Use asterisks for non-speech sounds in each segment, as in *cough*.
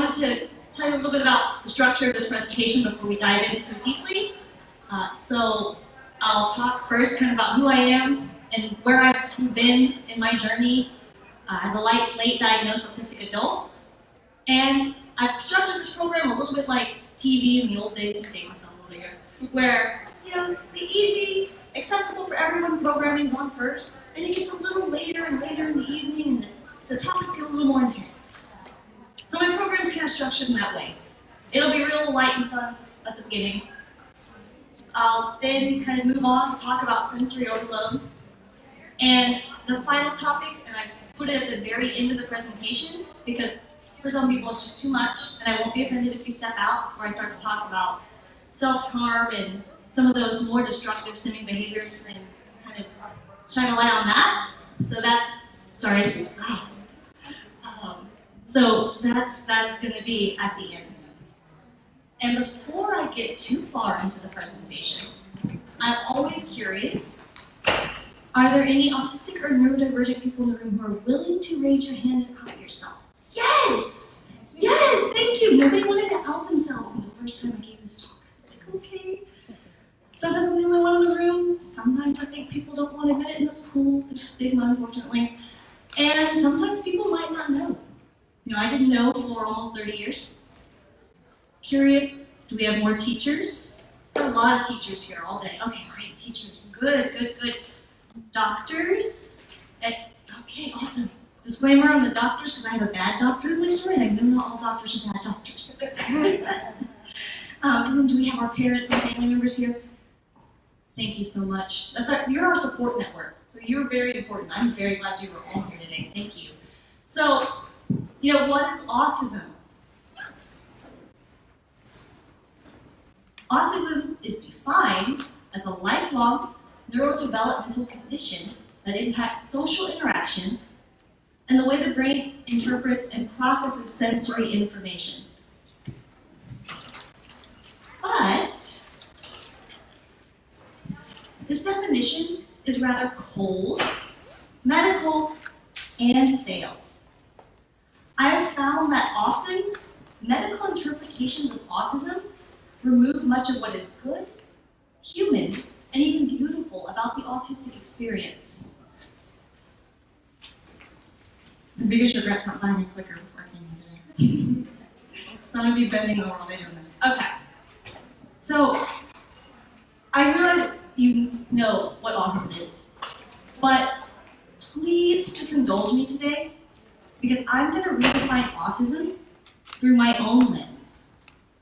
wanted to tell you a little bit about the structure of this presentation before we dive into it deeply. Uh, so I'll talk first kind of about who I am and where I've been in my journey uh, as a late, late diagnosed autistic adult. And I've structured this program a little bit like TV in the old days, myself little here, where, you know, the easy, accessible for everyone programming is on first, and it gets a little later and later in the evening, and the topics get a little more intense. So my program is kind of structured in that way. It'll be real light and fun at the beginning. I'll then kind of move on to talk about sensory overload. And the final topic, and I've put it at the very end of the presentation, because for some people it's just too much, and I won't be offended if you step out before I start to talk about self-harm and some of those more destructive stimming behaviors and kind of shine a light on that. So that's, sorry, so that's, that's going to be at the end. And before I get too far into the presentation, I'm always curious, are there any autistic or neurodivergent people in the room who are willing to raise your hand and out yourself? Yes! Yes, thank you. Nobody wanted to out themselves the first time I gave this talk. I was like, okay. Sometimes I'm the only one in the room. Sometimes I think people don't want to admit it, and that's cool. It's a stigma, unfortunately. And sometimes people might not know. Know, I didn't know for almost 30 years. Curious, do we have more teachers? A lot of teachers here all day. Okay, great, teachers. Good, good, good. Doctors? Okay, awesome. Disclaimer on the doctors, because I have a bad doctor in my story, and I know not all doctors are bad doctors. *laughs* um, and then do we have our parents and family members here? Thank you so much. That's our, you're our support network, so you're very important. I'm very glad you were all here today. Thank you. So, you know, what is autism? Autism is defined as a lifelong neurodevelopmental condition that impacts social interaction and the way the brain interprets and processes sensory information. But this definition is rather cold, medical, and stale. I have found that often medical interpretations of autism remove much of what is good, human, and even beautiful about the autistic experience. The biggest regret's not buying a clicker I came today. Some of you bending over while they doing this. Okay. So, I realize you know what autism is, but please just indulge me today because I'm going to redefine autism through my own lens,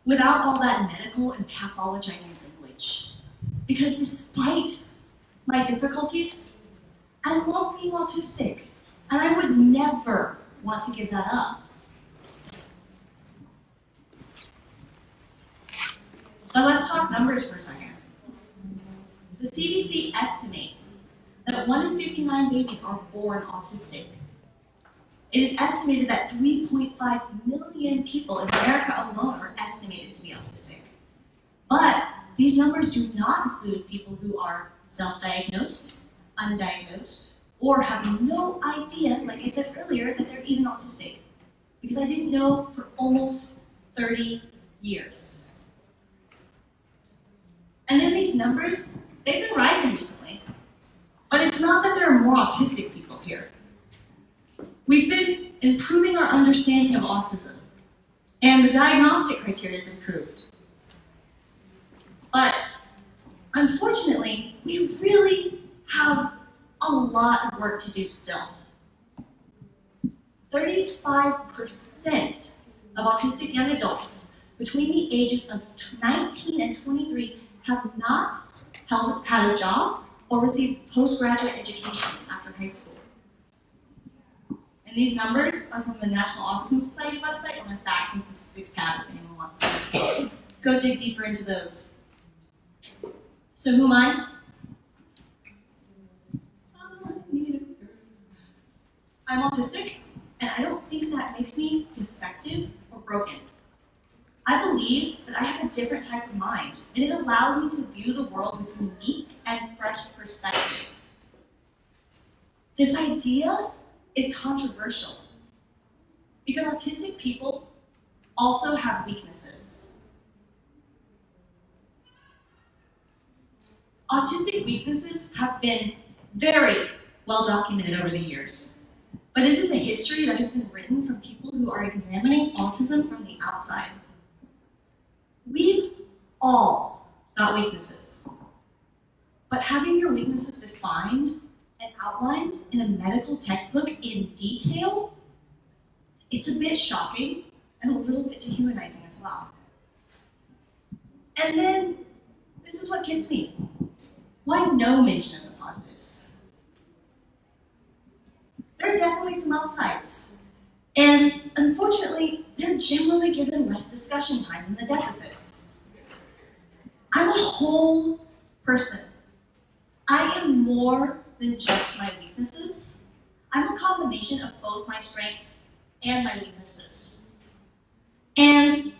without all that medical and pathologizing language. Because despite my difficulties, I love being autistic. And I would never want to give that up. But let's talk numbers for a second. The CDC estimates that 1 in 59 babies are born autistic. It is estimated that 3.5 million people in America alone are estimated to be autistic. But these numbers do not include people who are self-diagnosed, undiagnosed, or have no idea, like I said earlier, that they're even autistic. Because I didn't know for almost 30 years. And then these numbers, they've been rising recently. But it's not that there are more autistic people here. We've been improving our understanding of autism, and the diagnostic criteria has improved. But unfortunately, we really have a lot of work to do still. 35% of autistic young adults between the ages of 19 and 23 have not held, had a job or received postgraduate education after high school. These numbers are from the National Autism Society website on the Facts and Statistics tab if anyone wants to go dig deeper into those. So who am I? I'm autistic, and I don't think that makes me defective or broken. I believe that I have a different type of mind, and it allows me to view the world with unique and fresh perspective. this idea is controversial because autistic people also have weaknesses. Autistic weaknesses have been very well documented over the years, but it is a history that has been written from people who are examining autism from the outside. We've all got weaknesses, but having your weaknesses defined outlined in a medical textbook in detail, it's a bit shocking and a little bit dehumanizing as well. And then, this is what gets me. Why no mention of the positives? There are definitely some upsides. And unfortunately, they're generally given less discussion time than the deficits. I'm a whole person. I am more than just my weaknesses. I'm a combination of both my strengths and my weaknesses. And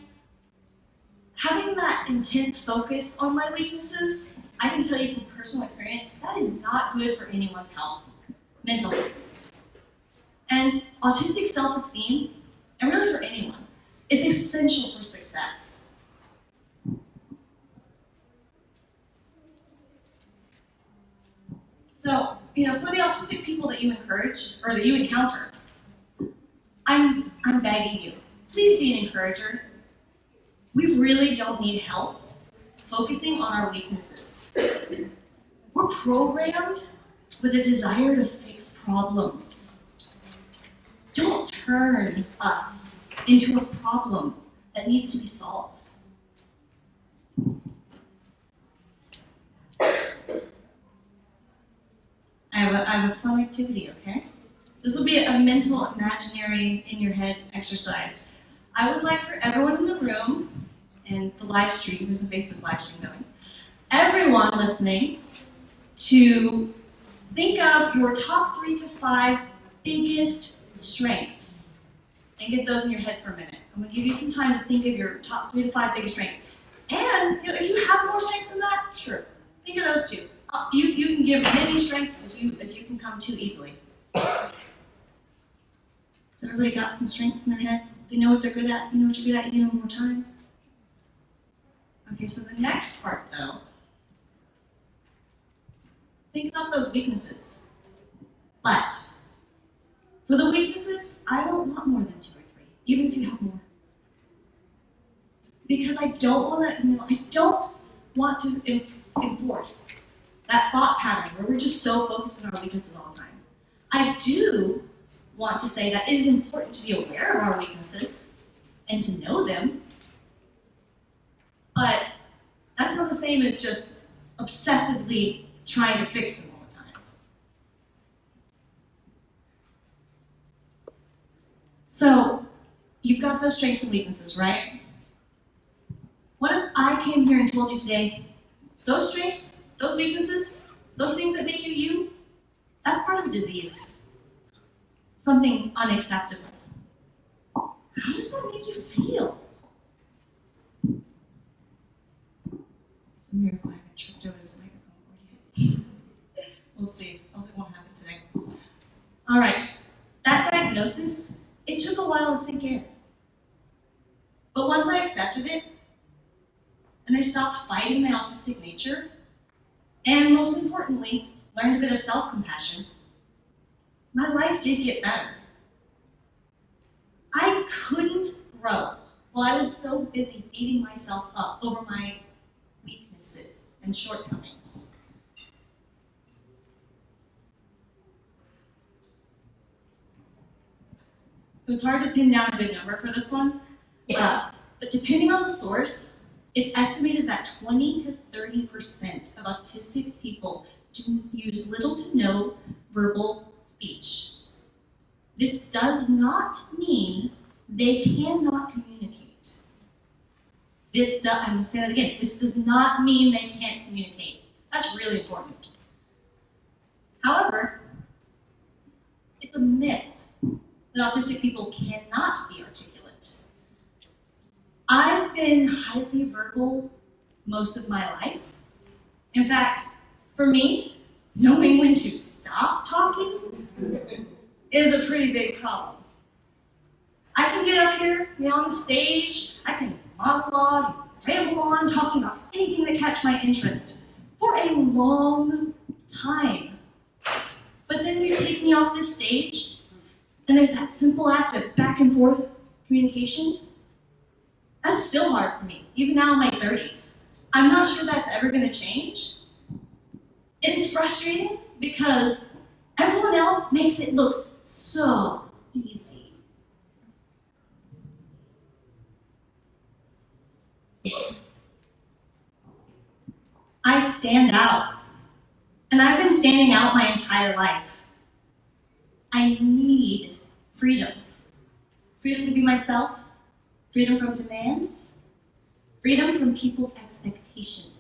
having that intense focus on my weaknesses, I can tell you from personal experience, that is not good for anyone's health, mentally. And autistic self-esteem, and really for anyone, is essential for success. So, you know, for the autistic people that you encourage, or that you encounter, I'm, I'm begging you, please be an encourager. We really don't need help focusing on our weaknesses. We're programmed with a desire to fix problems. Don't turn us into a problem that needs to be solved. I have a, I have a fun activity, okay? This will be a mental, imaginary, in your head exercise. I would like for everyone in the room, and the live stream, there's a Facebook live stream going, everyone listening to think of your top three to five biggest strengths and get those in your head for a minute. I'm to give you some time to think of your top three to five biggest strengths. And you know, if you have more strengths than that, sure, think of those two. Uh, you, you can give many strengths as you, as you can come to easily. So everybody got some strengths in their head? They know what they're good at? You know what you're good at? You know more time? Okay, so the next part though, think about those weaknesses. But for the weaknesses, I don't want more than two or three, even if you have more. Because I don't want to, you know, I don't want to enforce that thought pattern where we're just so focused on our weaknesses all the time. I do want to say that it is important to be aware of our weaknesses and to know them, but that's not the same as just obsessively trying to fix them all the time. So, you've got those strengths and weaknesses, right? What if I came here and told you today, those strengths, those weaknesses, those things that make you you, that's part of a disease. Something unacceptable. How does that make you feel? It's a miracle I haven't tripped over this microphone yet. we'll see. Hopefully it won't happen today. All right. That diagnosis, it took a while to sink in. But once I accepted it, and I stopped fighting my autistic nature, and most importantly, learned a bit of self-compassion, my life did get better. I couldn't grow while I was so busy beating myself up over my weaknesses and shortcomings. It was hard to pin down a good number for this one, uh, but depending on the source, it's estimated that 20 to 30% of autistic people do use little to no verbal speech. This does not mean they cannot communicate. This do, I'm going to say that again. This does not mean they can't communicate. That's really important. However, it's a myth that autistic people cannot be articulate. I've been highly verbal most of my life. In fact, for me, knowing when to stop talking is a pretty big problem. I can get up here, you know, on the stage, I can monologue, ramble on, talking about anything that catch my interest for a long time. But then you take me off this stage, and there's that simple act of back and forth communication. That's still hard for me, even now in my 30s. I'm not sure that's ever going to change. It's frustrating because everyone else makes it look so easy. I stand out. And I've been standing out my entire life. I need freedom. Freedom to be myself, freedom from demands, freedom from people's expectations.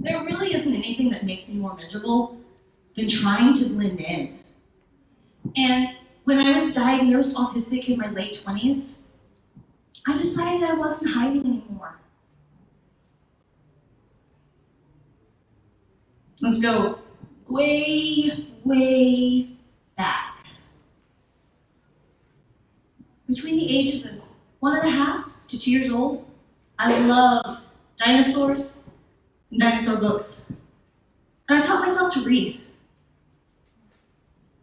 There really isn't anything that makes me more miserable than trying to blend in. And when I was diagnosed autistic in my late 20s, I decided I wasn't hiding anymore. Let's go way, way back. Between the ages of one and a half to two years old, I loved dinosaurs and dinosaur books. And I taught myself to read.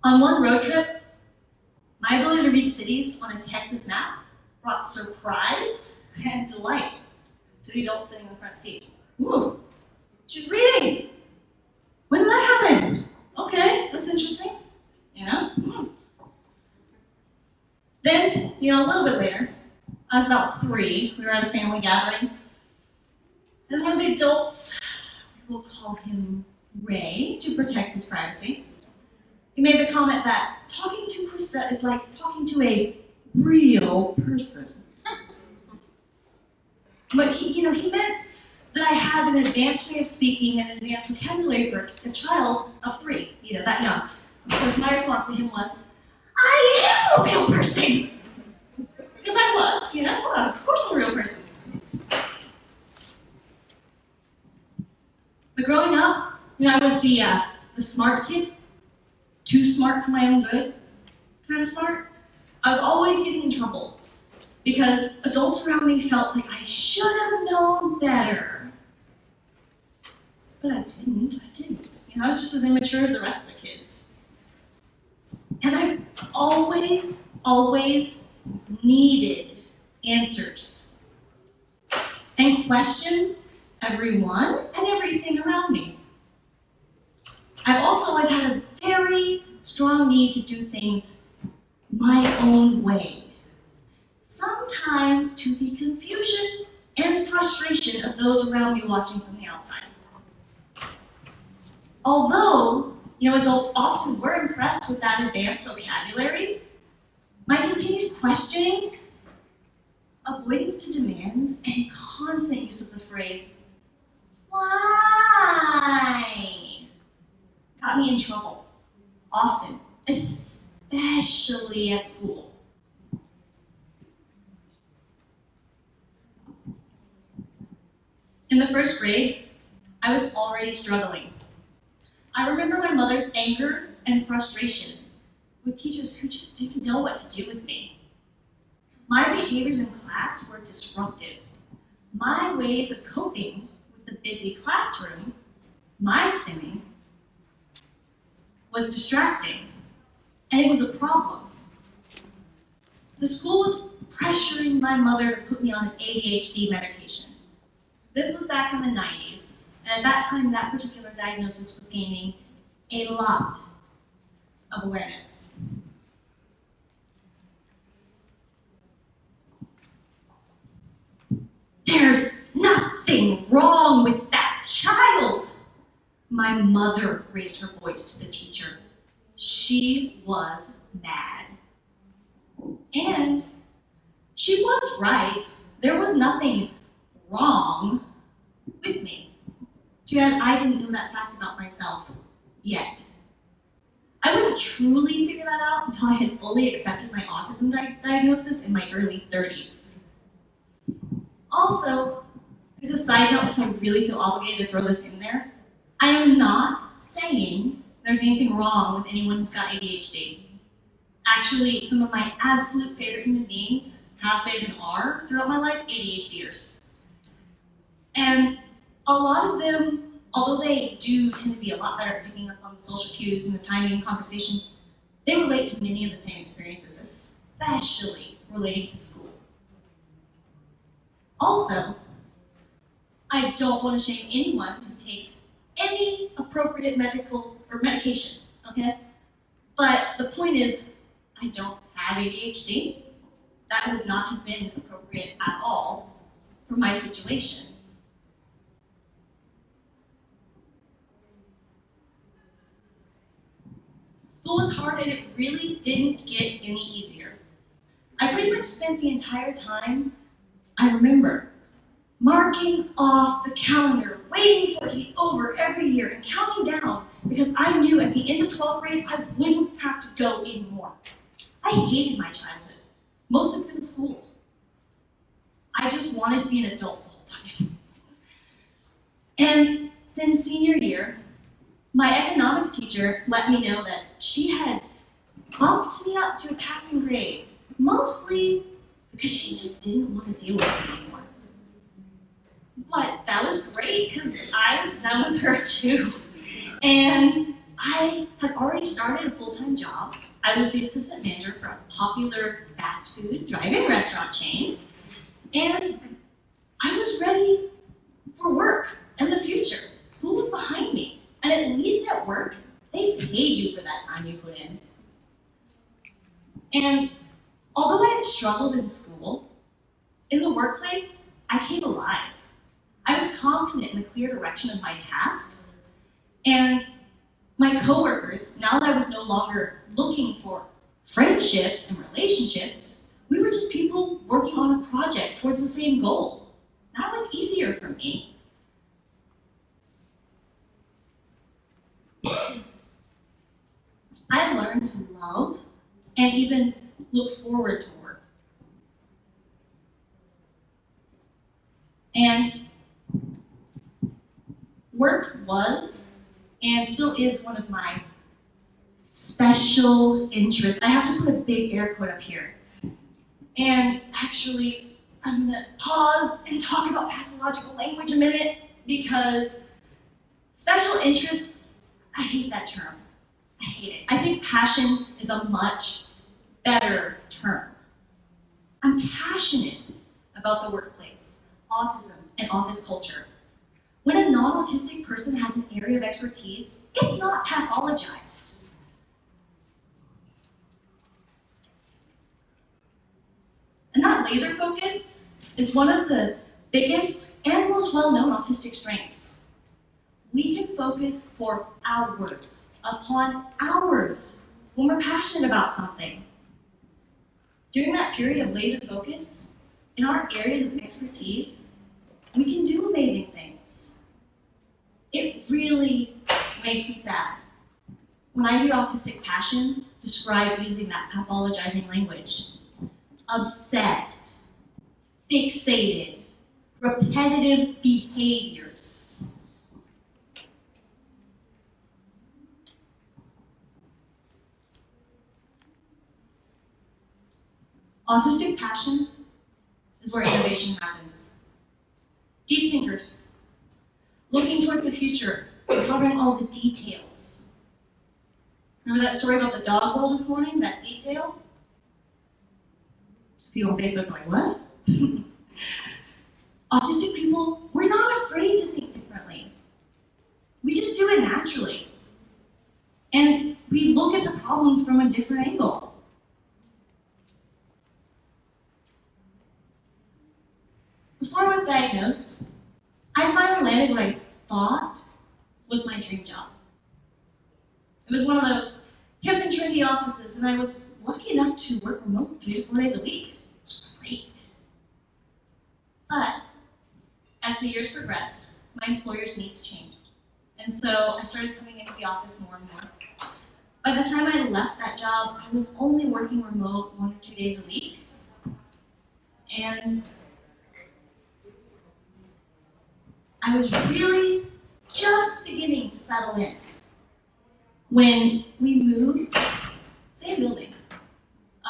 On one road trip, my ability to read cities on a Texas map brought surprise and delight to the adult sitting in the front seat. Ooh, she's reading. When did that happen? Okay, that's interesting. You know? Hmm. Then, you know, a little bit later, I was about three. We were at a family gathering. And one of the adults, we'll call him Ray to protect his privacy, he made the comment that talking to Krista is like talking to a real person. *laughs* But he, you know, he meant that I had an advanced way of speaking and an advanced vocabulary for a child of three, you know, that young. Of course, my response to him was, I am a real person. Because I was, you know, of course I'm a real person. But growing up, you know, I was the, uh, the smart kid, too smart for my own good kind of smart. I was always getting in trouble because adults around me felt like I should have known better. But I didn't, I didn't. You know, I was just as immature as the rest of the kids. And I always, always needed answers and questioned everyone and everything around me. I've also always had a very strong need to do things my own way. Sometimes to the confusion and frustration of those around me watching from the outside. Although, you know, adults often were impressed with that advanced vocabulary, my continued questioning, avoidance to demands, and constant use of the phrase, why, got me in trouble, often, especially at school. In the first grade, I was already struggling. I remember my mother's anger and frustration with teachers who just didn't know what to do with me. My behaviors in class were disruptive. My ways of coping with the busy classroom, my stimming, was distracting, and it was a problem. The school was pressuring my mother to put me on an ADHD medication. This was back in the 90s, and at that time, that particular diagnosis was gaining a lot of awareness. There's nothing wrong with that child. My mother raised her voice to the teacher. She was mad. And she was right. There was nothing wrong with me. Bad I didn't know that fact about myself yet. I wouldn't truly figure that out until I had fully accepted my autism di diagnosis in my early 30s. Also, As a side note, because I really feel obligated to throw this in there, I am not saying there's anything wrong with anyone who's got ADHD. Actually, some of my absolute favorite human beings have been and are throughout my life ADHDers. And a lot of them, although they do tend to be a lot better at picking up on the social cues and the timing and conversation, they relate to many of the same experiences, especially relating to school. Also, I don't want to shame anyone who takes any appropriate medical or medication, okay? But the point is, I don't have ADHD. That would not have been appropriate at all for my situation. School was hard and it really didn't get any easier. I pretty much spent the entire time, I remember, marking off the calendar, waiting for it to be over every year, and counting down because I knew at the end of 12th grade I wouldn't have to go anymore. I hated my childhood, mostly because of school. I just wanted to be an adult the whole time. *laughs* And then senior year, my economics teacher let me know that she had bumped me up to a passing grade, mostly because she just didn't want to deal with me anymore. But that was great because I was done with her too. And I had already started a full-time job. I was the assistant manager for a popular fast food drive-in restaurant chain. And I was ready for work and the future. School was behind me. And at least at work, they paid you for that time you put in. And although I had struggled in school, in the workplace, I came alive. I was confident in the clear direction of my tasks. And my coworkers, now that I was no longer looking for friendships and relationships, we were just people working on a project towards the same goal. That was easier for me. I learned to love and even look forward to work. And work was and still is one of my special interests. I have to put a big air quote up here. And actually, I'm going to pause and talk about pathological language a minute because special interests, I hate that term. I hate it. I think passion is a much better term. I'm passionate about the workplace, autism, and office culture. When a non-autistic person has an area of expertise, it's not pathologized. And that laser focus is one of the biggest and most well-known autistic strengths. We can focus for hours upon hours when we're passionate about something. During that period of laser focus, in our areas of expertise, we can do amazing things. It really makes me sad when I hear autistic passion described using that pathologizing language. Obsessed, fixated, repetitive behaviors. Autistic passion is where innovation happens. Deep thinkers, looking towards the future, covering all the details. Remember that story about the dog bowl this morning, that detail? People on Facebook are like, what? *laughs* Autistic people, we're not afraid to think differently. We just do it naturally. And we look at the problems from a different angle. Before I was diagnosed, I finally landed what I thought was my dream job. It was one of those hip and trendy offices, and I was lucky enough to work remote three to four days a week. It was great. But as the years progressed, my employer's needs changed. And so I started coming into the office more and more. By the time I left that job, I was only working remote one or two days a week. And I was really just beginning to settle in when we moved, same building,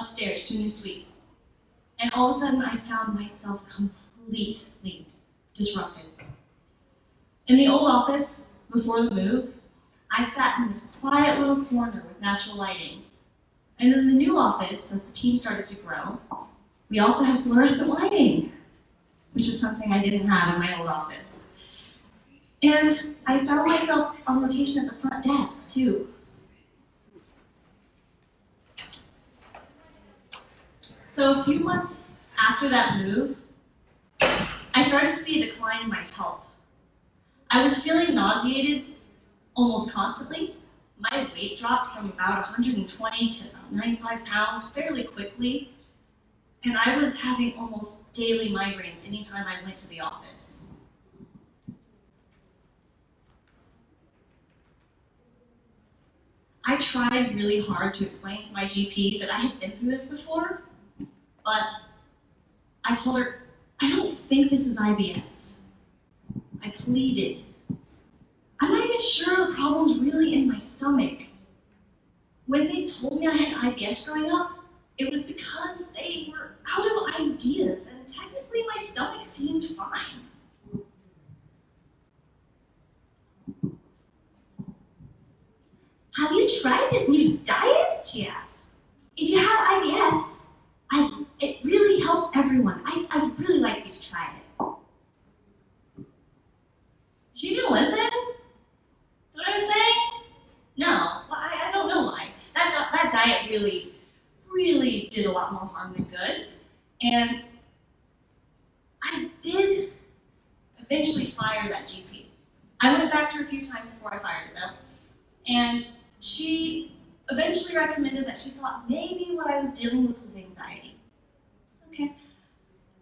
upstairs to a new suite. And all of a sudden, I found myself completely disrupted. In the old office, before the move, I sat in this quiet little corner with natural lighting. And in the new office, as the team started to grow, we also had fluorescent lighting, which is something I didn't have in my old office. And I found myself on rotation at the front desk, too. So a few months after that move, I started to see a decline in my health. I was feeling nauseated almost constantly. My weight dropped from about 120 to about 95 pounds fairly quickly, and I was having almost daily migraines anytime I went to the office. I tried really hard to explain to my GP that I had been through this before, but I told her, I don't think this is IBS. I pleaded. I'm not even sure the problem's really in my stomach. When they told me I had IBS growing up, it was because they were out of ideas, and technically my stomach seemed fine. Have you tried this new diet? She asked. If you have IBS, I, it really helps everyone. I, I'd really like you to try it. She didn't listen? What I was saying? No, well, I, I don't know why. That, that diet really, really did a lot more harm than good. And I did eventually fire that GP. I went back to her a few times before I fired though. And she eventually recommended that she thought maybe what I was dealing with was anxiety. It's okay.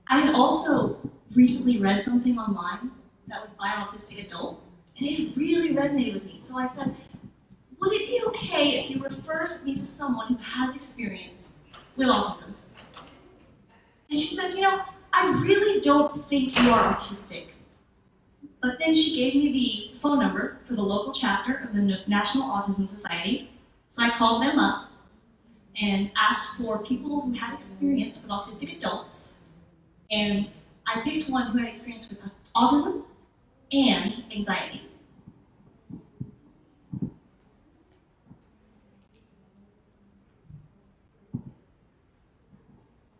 I had also recently read something online that was by an autistic adult, and it really resonated with me. So I said, would it be okay if you referred me to someone who has experience with autism? And she said, you know, I really don't think you are autistic. But then she gave me the phone number for the local chapter of the National Autism Society, so I called them up and asked for people who had experience with autistic adults. And I picked one who had experience with autism and anxiety.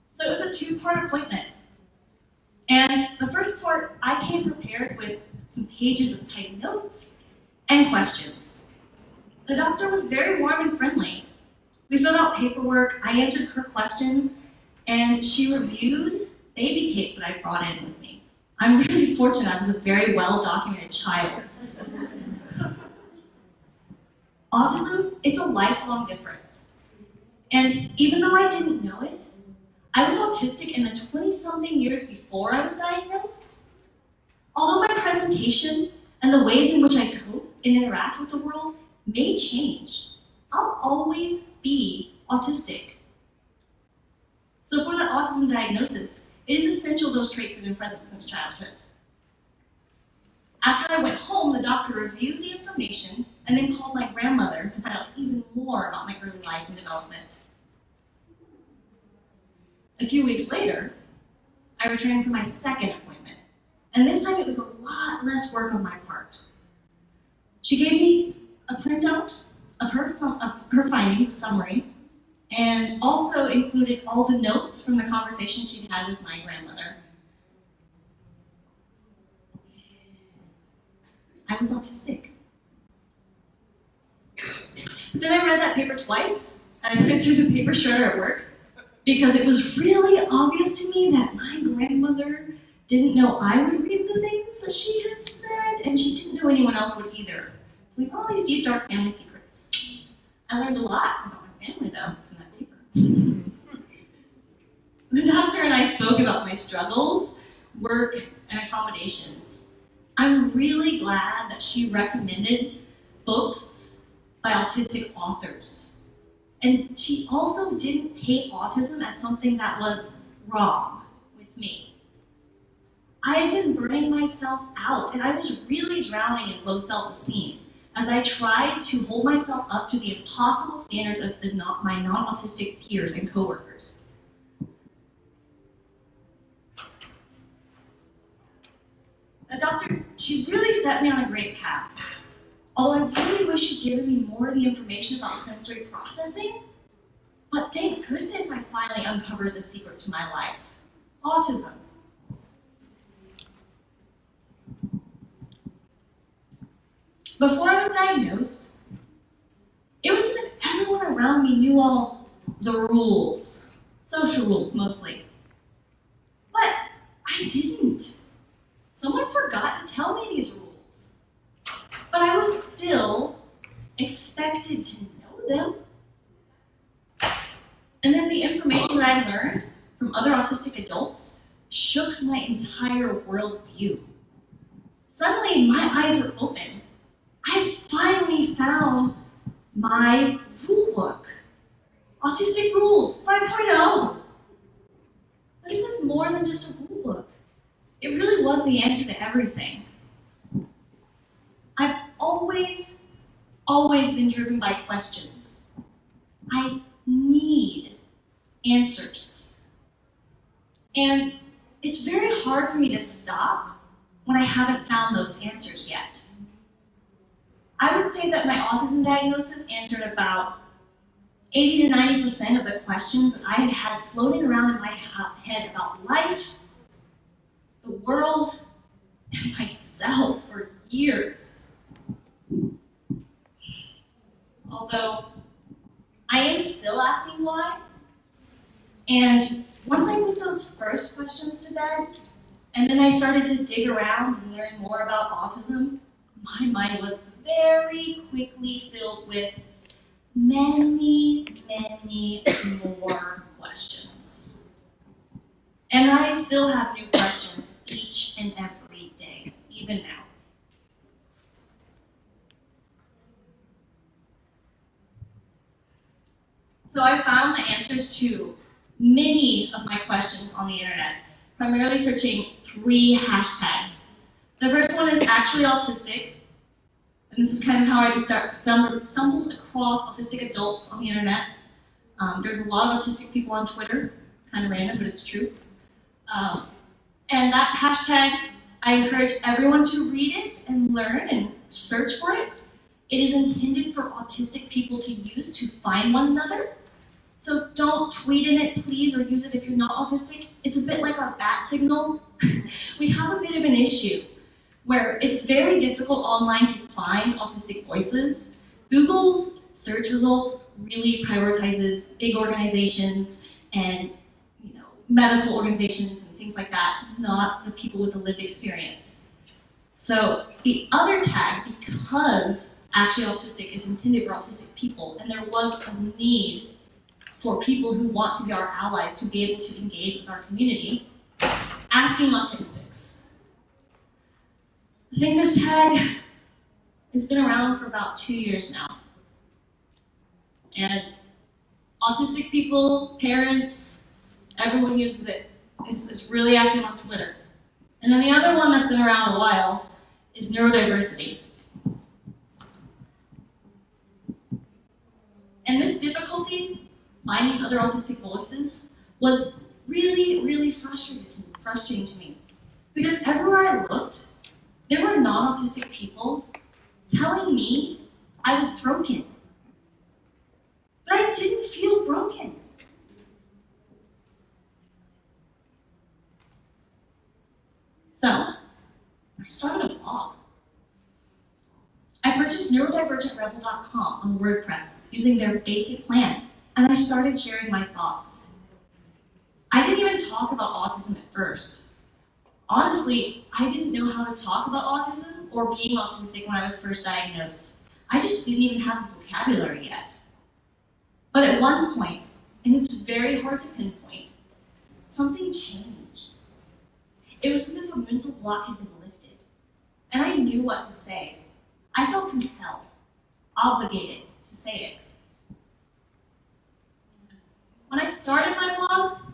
So it was a two-part appointment. And the first part, I came prepared with some pages of typed notes and questions. The doctor was very warm and friendly. We filled out paperwork, I answered her questions, and she reviewed baby tapes that I brought in with me. I'm really *laughs* fortunate I was a very well-documented child. *laughs* Autism, it's a lifelong difference. And even though I didn't know it, I was autistic in the 20-something years before I was diagnosed. Although my presentation and the ways in which I cope and interact with the world may change. I'll always be autistic. So for that autism diagnosis, it is essential those traits have been present since childhood. After I went home, the doctor reviewed the information and then called my grandmother to find out even more about my early life and development. A few weeks later, I returned for my second appointment, and this time it was a lot less work on my part. She gave me a printout of her, of her findings, summary, and also included all the notes from the conversation she'd had with my grandmother. I was autistic. then I read that paper twice, and I put through the paper shredder at work, because it was really obvious to me that my grandmother didn't know I would read the things that she had said, and she didn't know anyone else would either like all these deep, dark family secrets. I learned a lot about my family, though, from that paper. *laughs* the doctor and I spoke about my struggles, work, and accommodations. I'm really glad that she recommended books by autistic authors. And she also didn't paint autism as something that was wrong with me. I had been burning myself out, and I was really drowning in low self-esteem as I tried to hold myself up to the impossible standards of the my non-autistic peers and coworkers. Doctor, she really set me on a great path. Although I really wish she'd given me more of the information about sensory processing, but thank goodness I finally uncovered the secret to my life, autism. Before I was diagnosed, it was as if everyone around me knew all the rules, social rules mostly. But I didn't. Someone forgot to tell me these rules. But I was still expected to know them. And then the information that I learned from other autistic adults shook my entire worldview. Suddenly, my eyes were open I finally found my rule book. Autistic Rules 5.0. But it was more than just a rule book. It really was the answer to everything. I've always, always been driven by questions. I need answers. And it's very hard for me to stop when I haven't found those answers yet. I would say that my autism diagnosis answered about 80 to 90% of the questions I had had floating around in my head about life, the world, and myself for years. Although I am still asking why. And once I put those first questions to bed, and then I started to dig around and learn more about autism, my mind was very quickly filled with many, many more questions. And I still have new questions each and every day, even now. So I found the answers to many of my questions on the internet, primarily searching three hashtags. The first one is actually autistic, and this is kind of how I just start, stumbled, stumbled across autistic adults on the internet. Um, there's a lot of autistic people on Twitter, kind of random, but it's true. Um, and that hashtag, I encourage everyone to read it and learn and search for it. It is intended for autistic people to use to find one another. So don't tweet in it, please, or use it if you're not autistic. It's a bit like our bat signal. *laughs* we have a bit of an issue where it's very difficult online to find autistic voices. Google's search results really prioritizes big organizations and you know medical organizations and things like that, not the people with the lived experience. So the other tag, because actually autistic is intended for autistic people, and there was a need for people who want to be our allies to be able to engage with our community, asking autistics. I think this tag has been around for about two years now. And autistic people, parents, everyone uses it. It's, it's really active on Twitter. And then the other one that's been around a while is neurodiversity. And this difficulty, finding other autistic voices, was really, really frustrating to me, frustrating to me. Because everywhere I looked, there were non-autistic people telling me I was broken. But I didn't feel broken. So, I started a blog. I purchased neurodivergentrebel.com on WordPress using their basic plan, and I started sharing my thoughts. I didn't even talk about autism at first honestly, I didn't know how to talk about autism or being autistic when I was first diagnosed. I just didn't even have the vocabulary yet. But at one point, and it's very hard to pinpoint, something changed. It was as if a mental block had been lifted, and I knew what to say. I felt compelled, obligated to say it. When I started my blog,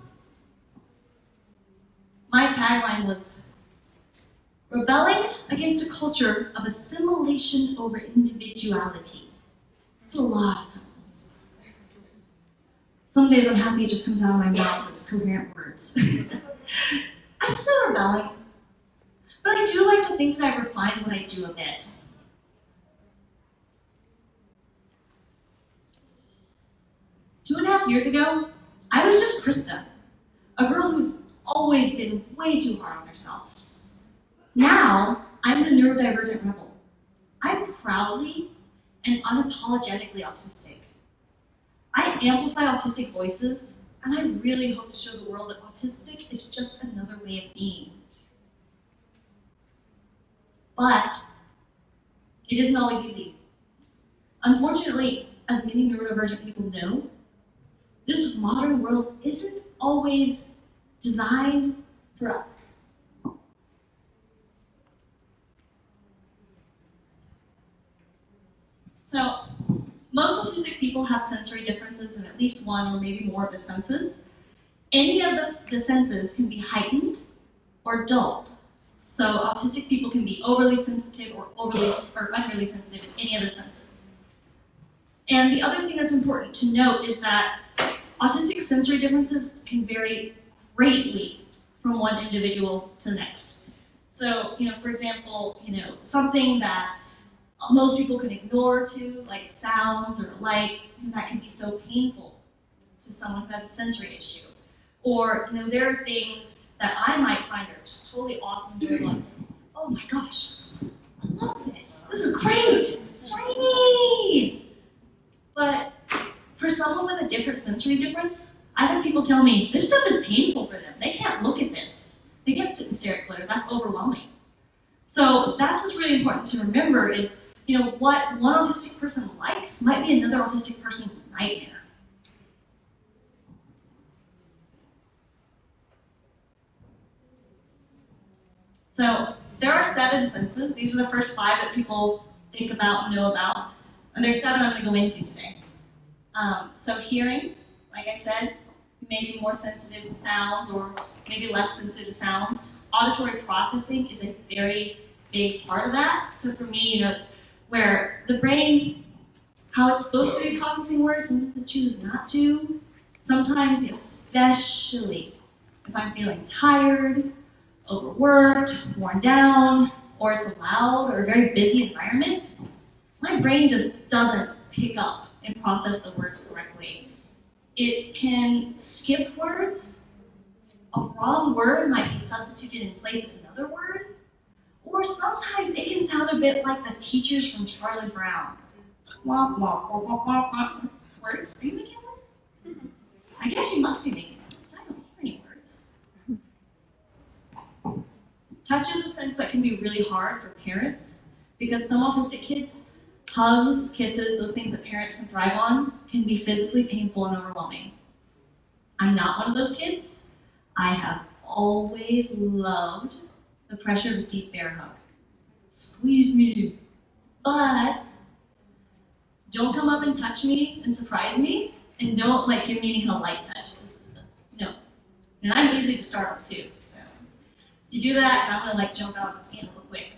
my tagline was rebelling against a culture of assimilation over individuality. It's a lot of syllables. Some days I'm happy it just comes out of my mouth as coherent words. *laughs* I'm still rebelling, but I do like to think that I've refined what I do a bit. Two and a half years ago, I was just Krista, a girl who's always been way too hard on herself. Now, I'm the neurodivergent rebel. I'm proudly and unapologetically autistic. I amplify autistic voices, and I really hope to show the world that autistic is just another way of being. But it isn't always easy. Unfortunately, as many neurodivergent people know, this modern world isn't always designed for us. So, most autistic people have sensory differences in at least one or maybe more of the senses. Any of the, the senses can be heightened or dulled. So autistic people can be overly sensitive or overly or unreally sensitive in any of the senses. And the other thing that's important to note is that autistic sensory differences can vary greatly from one individual to the next. So, you know, for example, you know, something that most people can ignore too, like sounds or light, that can be so painful to someone who has a sensory issue. Or, you know, there are things that I might find are just totally awesome very Oh my gosh, I love this. This is great. It's shiny. But for someone with a different sensory difference, I've had people tell me this stuff is painful for them. They can't look at this. They can't sit and stare at glitter. That's overwhelming. So that's what's really important to remember is, you know, what one autistic person likes might be another autistic person's nightmare. So there are seven senses. These are the first five that people think about and know about. And there's seven I'm going to go into today. Um, so hearing, like I said, maybe more sensitive to sounds or maybe less sensitive to sounds. Auditory processing is a very big part of that. So for me, you know, it's where the brain, how it's supposed to be processing words, sometimes it chooses not to. Sometimes, especially if I'm feeling tired overworked, worn down, or it's a loud or a very busy environment, my brain just doesn't pick up and process the words correctly. It can skip words. A wrong word might be substituted in place of another word. Or sometimes it can sound a bit like the teachers from Charlie Brown. Womp, womp, womp, womp, womp. Words? Are you making words? I guess you must be making words. I don't hear any words. Touch is a sense that can be really hard for parents because some autistic kids, hugs, kisses, those things that parents can thrive on, can be physically painful and overwhelming. I'm not one of those kids. I have always loved the pressure of a deep bear hug. Squeeze me. But don't come up and touch me and surprise me, and don't like give me any kind of light touch. No. And I'm easy to startle too. So. if You do that, I'm gonna like jump out and scan real quick.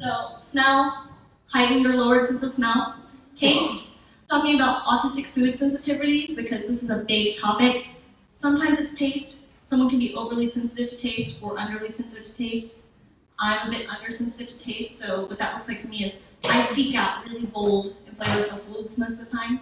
So smell, heightened your lowered sense of smell. Taste, *laughs* talking about autistic food sensitivities because this is a big topic. Sometimes it's taste. Someone can be overly sensitive to taste or underly sensitive to taste. I'm a bit undersensitive to taste, so what that looks like for me is I seek out really bold and flavorful foods most of the time.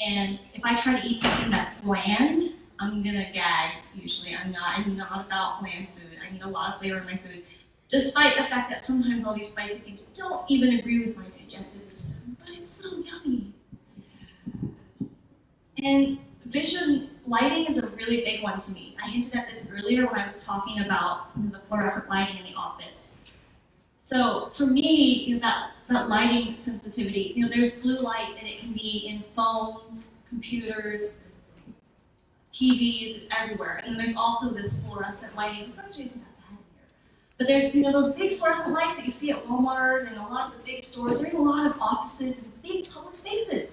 And if I try to eat something that's bland, I'm gonna gag usually. I'm not, I'm not about bland food. I need a lot of flavor in my food. Despite the fact that sometimes all these spicy things don't even agree with my digestive system, but it's so yummy. And vision lighting is a really big one to me. I hinted at this earlier when I was talking about the fluorescent lighting in the office. So for me, you know, that, that lighting sensitivity, you know, there's blue light and it can be in phones, computers, TVs, it's everywhere. And then there's also this fluorescent lighting. That. But there's, you know, those big fluorescent lights that you see at Walmart and a lot of the big stores. They're in a lot of offices and big public spaces.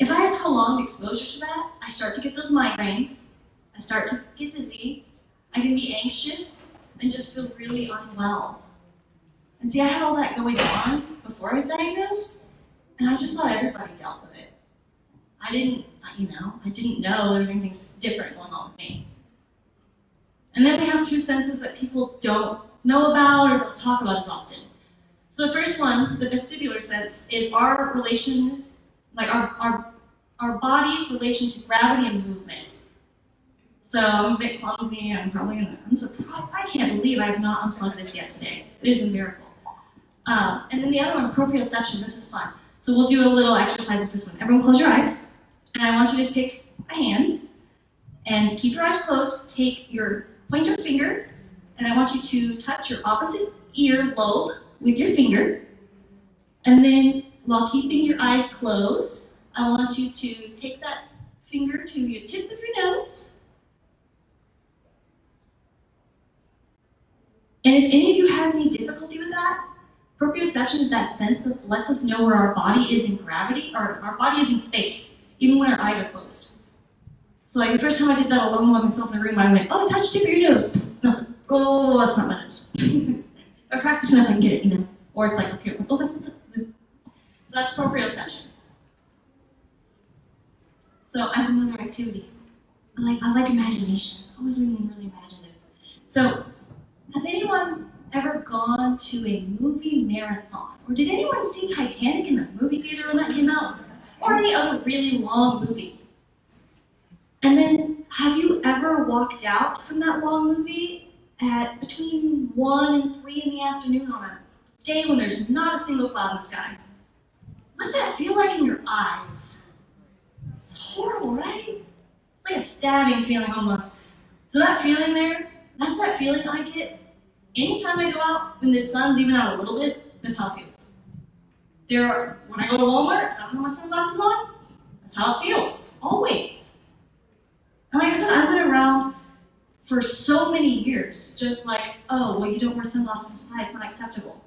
If I have prolonged exposure to that, I start to get those migraines I start to get dizzy, I can be anxious, and just feel really unwell. And see, I had all that going on before I was diagnosed, and I just thought everybody dealt with it. I didn't, you know, I didn't know there was anything different going on with me. And then we have two senses that people don't know about or don't talk about as often. So the first one, the vestibular sense, is our relation, like our, our, our body's relation to gravity and movement. So I'm a bit clumsy, I'm probably gonna, I'm surprised, I can't believe I have not unplugged this yet today. It is a miracle. Um, and then the other one, proprioception, this is fun. So we'll do a little exercise with this one. Everyone close your eyes, and I want you to pick a hand, and keep your eyes closed, take your pointer finger, and I want you to touch your opposite ear lobe with your finger. And then, while keeping your eyes closed, I want you to take that finger to your tip of your nose. And if any of you have any difficulty with that, proprioception is that sense that lets us know where our body is in gravity, or our body is in space, even when our eyes are closed. So like the first time I did that alone by myself in the room, I went, oh, touch tip of your nose. Nothing. Oh, that's not my nose. *laughs* I practice enough, I can get it, you know. Or it's like, okay, oh, that's the, so that's proprioception. So I have another activity. I like I like imagination. I was really really imaginative. So has anyone ever gone to a movie marathon? Or did anyone see Titanic in the movie theater when that came out? Or any other really long movie? And then, have you ever walked out from that long movie at between 1 and 3 in the afternoon on a day when there's not a single cloud in the sky? What's that feel like in your eyes? It's horrible, right? Like a stabbing feeling almost. So that feeling there, that's that feeling I get anytime I go out when the sun's even out a little bit, that's how it feels. There are, when I go to Walmart, I don't have my sunglasses on, that's how it feels, always. And like I said, I went around for so many years, just like, oh, well, you don't wear sunglasses inside, it's not acceptable.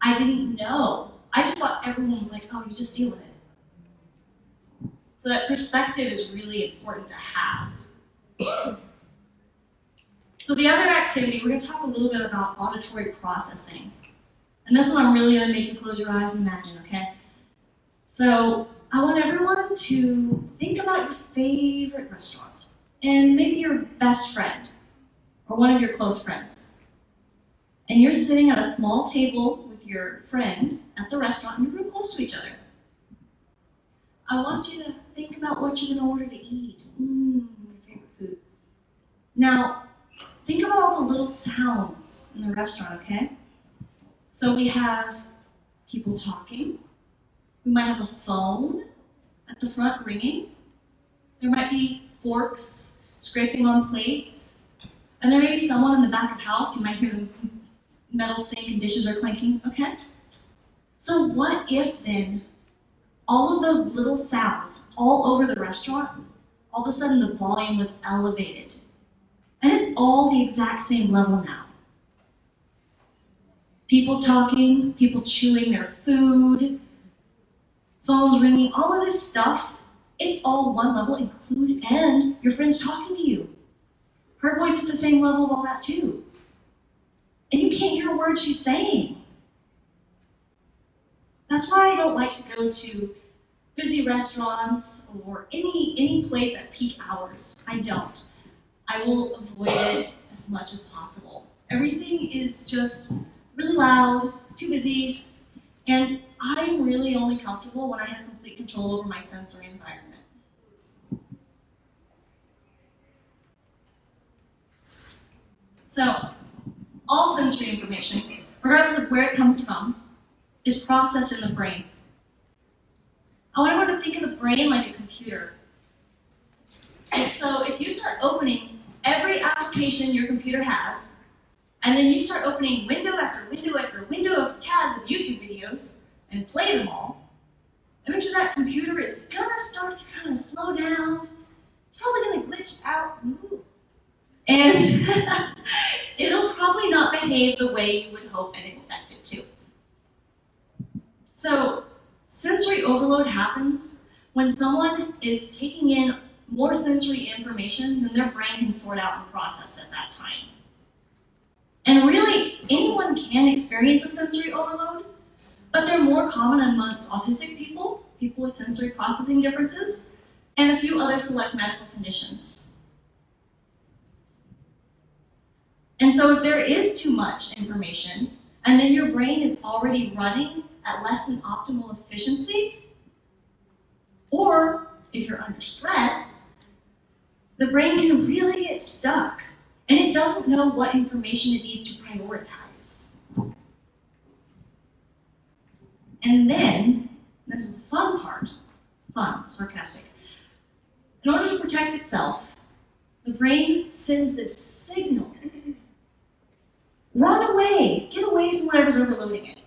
I didn't know. I just thought everyone was like, oh, you just deal with it. So that perspective is really important to have. *coughs* so the other activity, we're going to talk a little bit about auditory processing. And this one I'm really going to make you close your eyes and imagine, okay? So I want everyone to think about your favorite restaurant and maybe your best friend or one of your close friends. And you're sitting at a small table with your friend at the restaurant and you're real close to each other. I want you to think about what you're going to order to eat. Mmm, your favorite food. Now, think about all the little sounds in the restaurant, okay? So we have people talking. We might have a phone at the front ringing. There might be forks scraping on plates. And there may be someone in the back of the house, you might hear the metal sink and dishes are clanking, okay? So what if then all of those little sounds all over the restaurant, all of a sudden the volume was elevated. And it's all the exact same level now. People talking, people chewing their food, phones ringing, all of this stuff it's all one level included, and your friend's talking to you. Her voice at the same level of all that too. And you can't hear a word she's saying. That's why I don't like to go to busy restaurants or any any place at peak hours. I don't. I will avoid it as much as possible. Everything is just really loud, too busy, and I'm really only comfortable when I have complete control over my sensory environment. So, all sensory information, regardless of where it comes from, is processed in the brain. I want everyone to think of the brain like a computer. And so if you start opening every application your computer has, and then you start opening window after window after window of tabs of YouTube videos, and play them all, eventually that computer is gonna start to kind of slow down. It's probably gonna glitch out. Ooh, and *laughs* it'll probably not behave the way you would hope and expect it to. So sensory overload happens when someone is taking in more sensory information than their brain can sort out and process at that time. And really, anyone can experience a sensory overload, but they're more common amongst autistic people, people with sensory processing differences, and a few other select medical conditions. And so if there is too much information, and then your brain is already running at less than optimal efficiency, or if you're under stress, the brain can really get stuck and it doesn't know what information it needs to prioritize. And then, this is the fun part, fun, sarcastic. In order to protect itself, the brain sends this signal. Run away, get away from whatever's overloading it.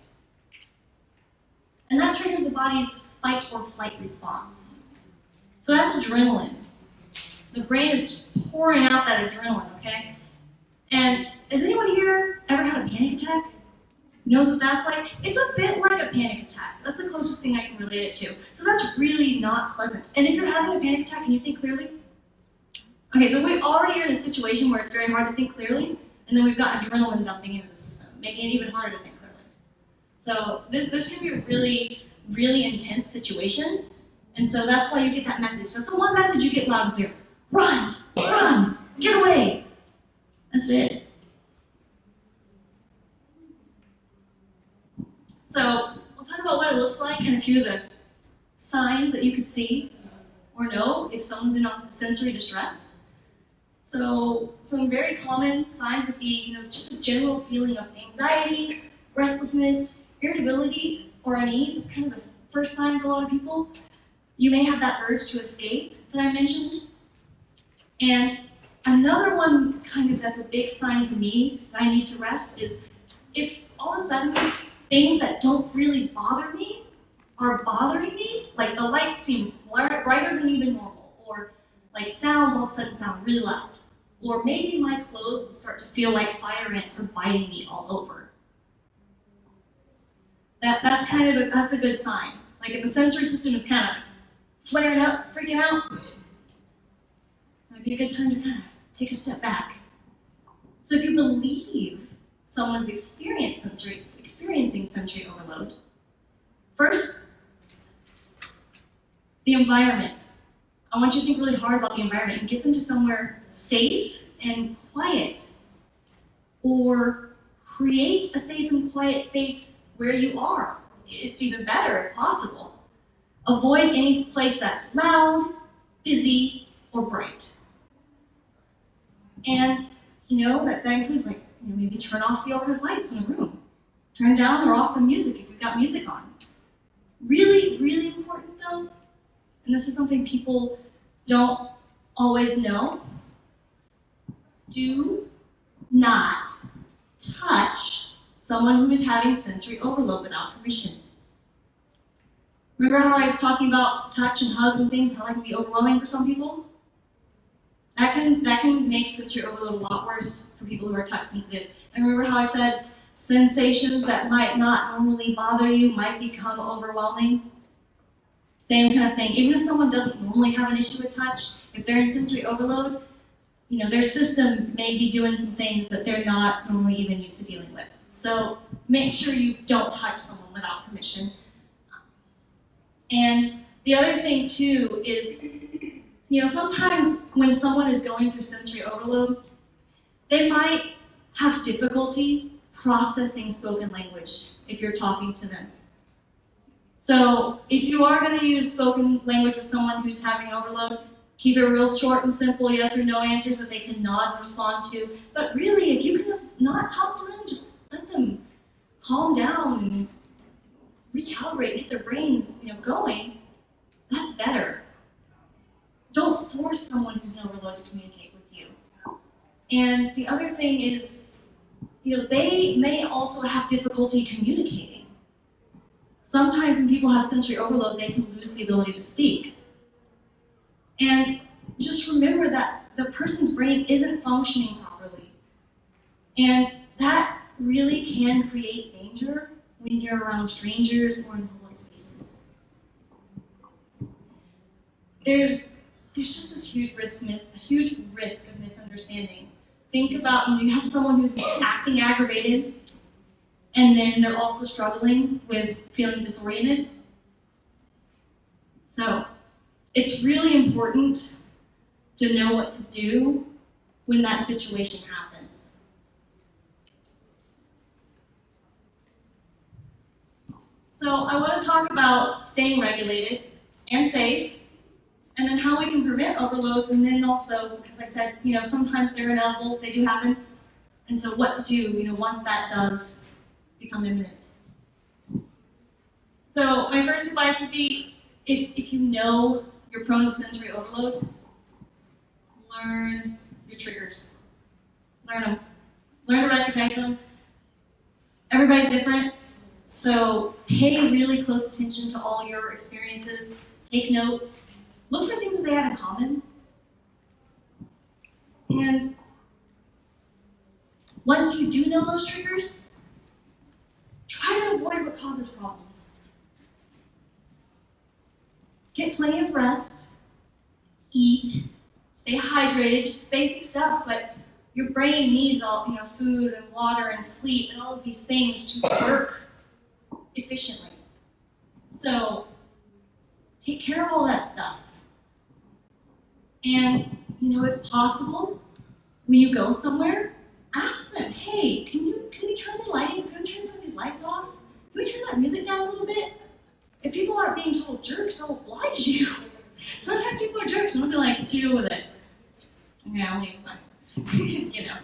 And that triggers the body's fight or flight response. So that's adrenaline. The brain is just pouring out that adrenaline, okay? And has anyone here ever had a panic attack? Knows what that's like? It's a bit like a panic attack. That's the closest thing I can relate it to. So that's really not pleasant. And if you're having a panic attack, can you think clearly? Okay, so we already are in a situation where it's very hard to think clearly, and then we've got adrenaline dumping into the system, making it even harder to think clearly. So this, this can be a really, really intense situation, and so that's why you get that message. So, that's the one message you get loud and clear. Run, run, get away. That's it. So we'll talk about what it looks like and a few of the signs that you could see or know if someone's in sensory distress. So some very common signs would be, you know, just a general feeling of anxiety, restlessness, irritability, or unease. It's kind of the first sign for a lot of people. You may have that urge to escape that I mentioned. And another one kind of that's a big sign for me that I need to rest is if all of a sudden things that don't really bother me are bothering me, like the lights seem brighter than even normal, or like sounds all of a sudden sound really loud, or maybe my clothes will start to feel like fire ants are biting me all over. That, that's kind of a, that's a good sign. Like if the sensory system is kind of flaring up, freaking out, might be a good time to kind of take a step back. So if you believe someone's experienced sensory, experiencing sensory overload, first, the environment. I want you to think really hard about the environment and get them to somewhere safe and quiet. Or create a safe and quiet space where you are. It's even better if possible. Avoid any place that's loud, busy, or bright. And you know, that, that includes like, you know, maybe turn off the overhead lights in the room. Turn down or off the music if you've got music on. Really, really important though, and this is something people don't always know, do not touch someone who is having sensory overload without permission. Remember how I was talking about touch and hugs and things, how that can be overwhelming for some people? That can, that can make sensory overload a lot worse for people who are touch sensitive. And remember how I said sensations that might not normally bother you might become overwhelming? Same kind of thing. Even if someone doesn't normally have an issue with touch, if they're in sensory overload, you know, their system may be doing some things that they're not normally even used to dealing with. So make sure you don't touch someone without permission. And the other thing too is you know, sometimes when someone is going through sensory overload, they might have difficulty processing spoken language if you're talking to them. So if you are going to use spoken language with someone who's having overload, keep it real short and simple, yes or no answers that they can nod and respond to. But really, if you can not talk to them, just let them calm down and recalibrate, get their brains you know, going, that's better. Don't force someone who's in overload to communicate with you. And the other thing is, you know, they may also have difficulty communicating. Sometimes when people have sensory overload, they can lose the ability to speak. And just remember that the person's brain isn't functioning properly. And that really can create danger when you're around strangers or in public spaces. There's there's just this huge risk, a huge risk of misunderstanding. Think about, you know, you have someone who's acting aggravated, and then they're also struggling with feeling disoriented. So, it's really important to know what to do when that situation happens. So I want to talk about staying regulated and safe, and then how we can prevent overloads, and then also, because I said, you know, sometimes they're inevitable, they do happen, and so what to do, you know, once that does become imminent. So my first advice would be, if, if you know to sensory overload, learn your triggers. Learn them. Learn to recognize them. Everybody's different, so pay really close attention to all your experiences. Take notes. Look for things that they have in common. And once you do know those triggers, try to avoid what causes problems. Get plenty of rest, eat, stay hydrated, just basic stuff, but your brain needs all, you know, food and water and sleep and all of these things to work efficiently. So take care of all that stuff. And, you know, if possible, when you go somewhere, ask them, hey, can you can we turn the lighting, can we turn some of these lights off? Can we turn that music down a little bit? If people are being total jerks, they'll oblige you. *laughs* Sometimes people are jerks and they'll be like, deal with it. Okay, I'll leave you know.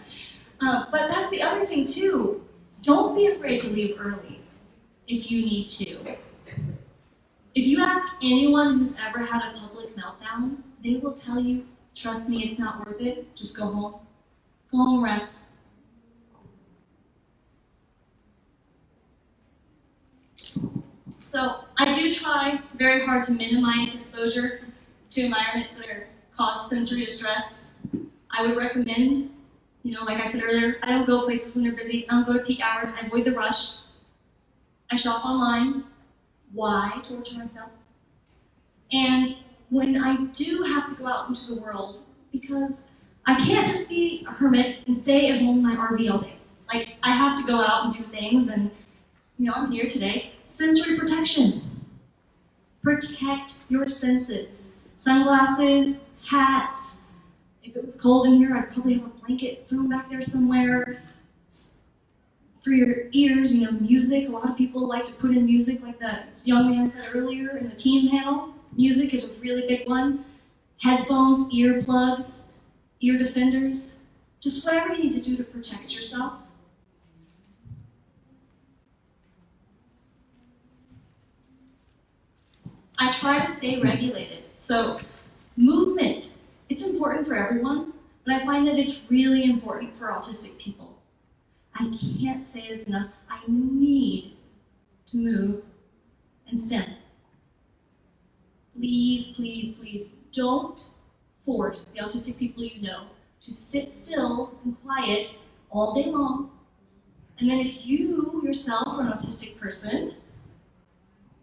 Uh, but that's the other thing too. Don't be afraid to leave early if you need to. If you ask anyone who's ever had a public meltdown, they will tell you, trust me, it's not worth it. Just go home. Go home, rest. So I do try very hard to minimize exposure to environments that are cause sensory distress. I would recommend, you know, like I said earlier, I don't go places when they're busy. I don't go to peak hours. I avoid the rush. I shop online. Why torture myself? And when I do have to go out into the world, because I can't just be a hermit and stay at home in my RV all day. Like, I have to go out and do things, and, you know, I'm here today. Sensory protection. Protect your senses. Sunglasses, hats, if it was cold in here, I'd probably have a blanket thrown back there somewhere. For your ears, you know, music. A lot of people like to put in music, like that young man said earlier in the team panel. Music is a really big one. Headphones, earplugs, ear defenders. Just whatever you need to do to protect yourself. I try to stay regulated. So movement it's important for everyone, but I find that it's really important for autistic people. I can't say this enough. I need to move and stim. Please, please, please don't force the autistic people you know to sit still and quiet all day long. And then if you yourself are an autistic person,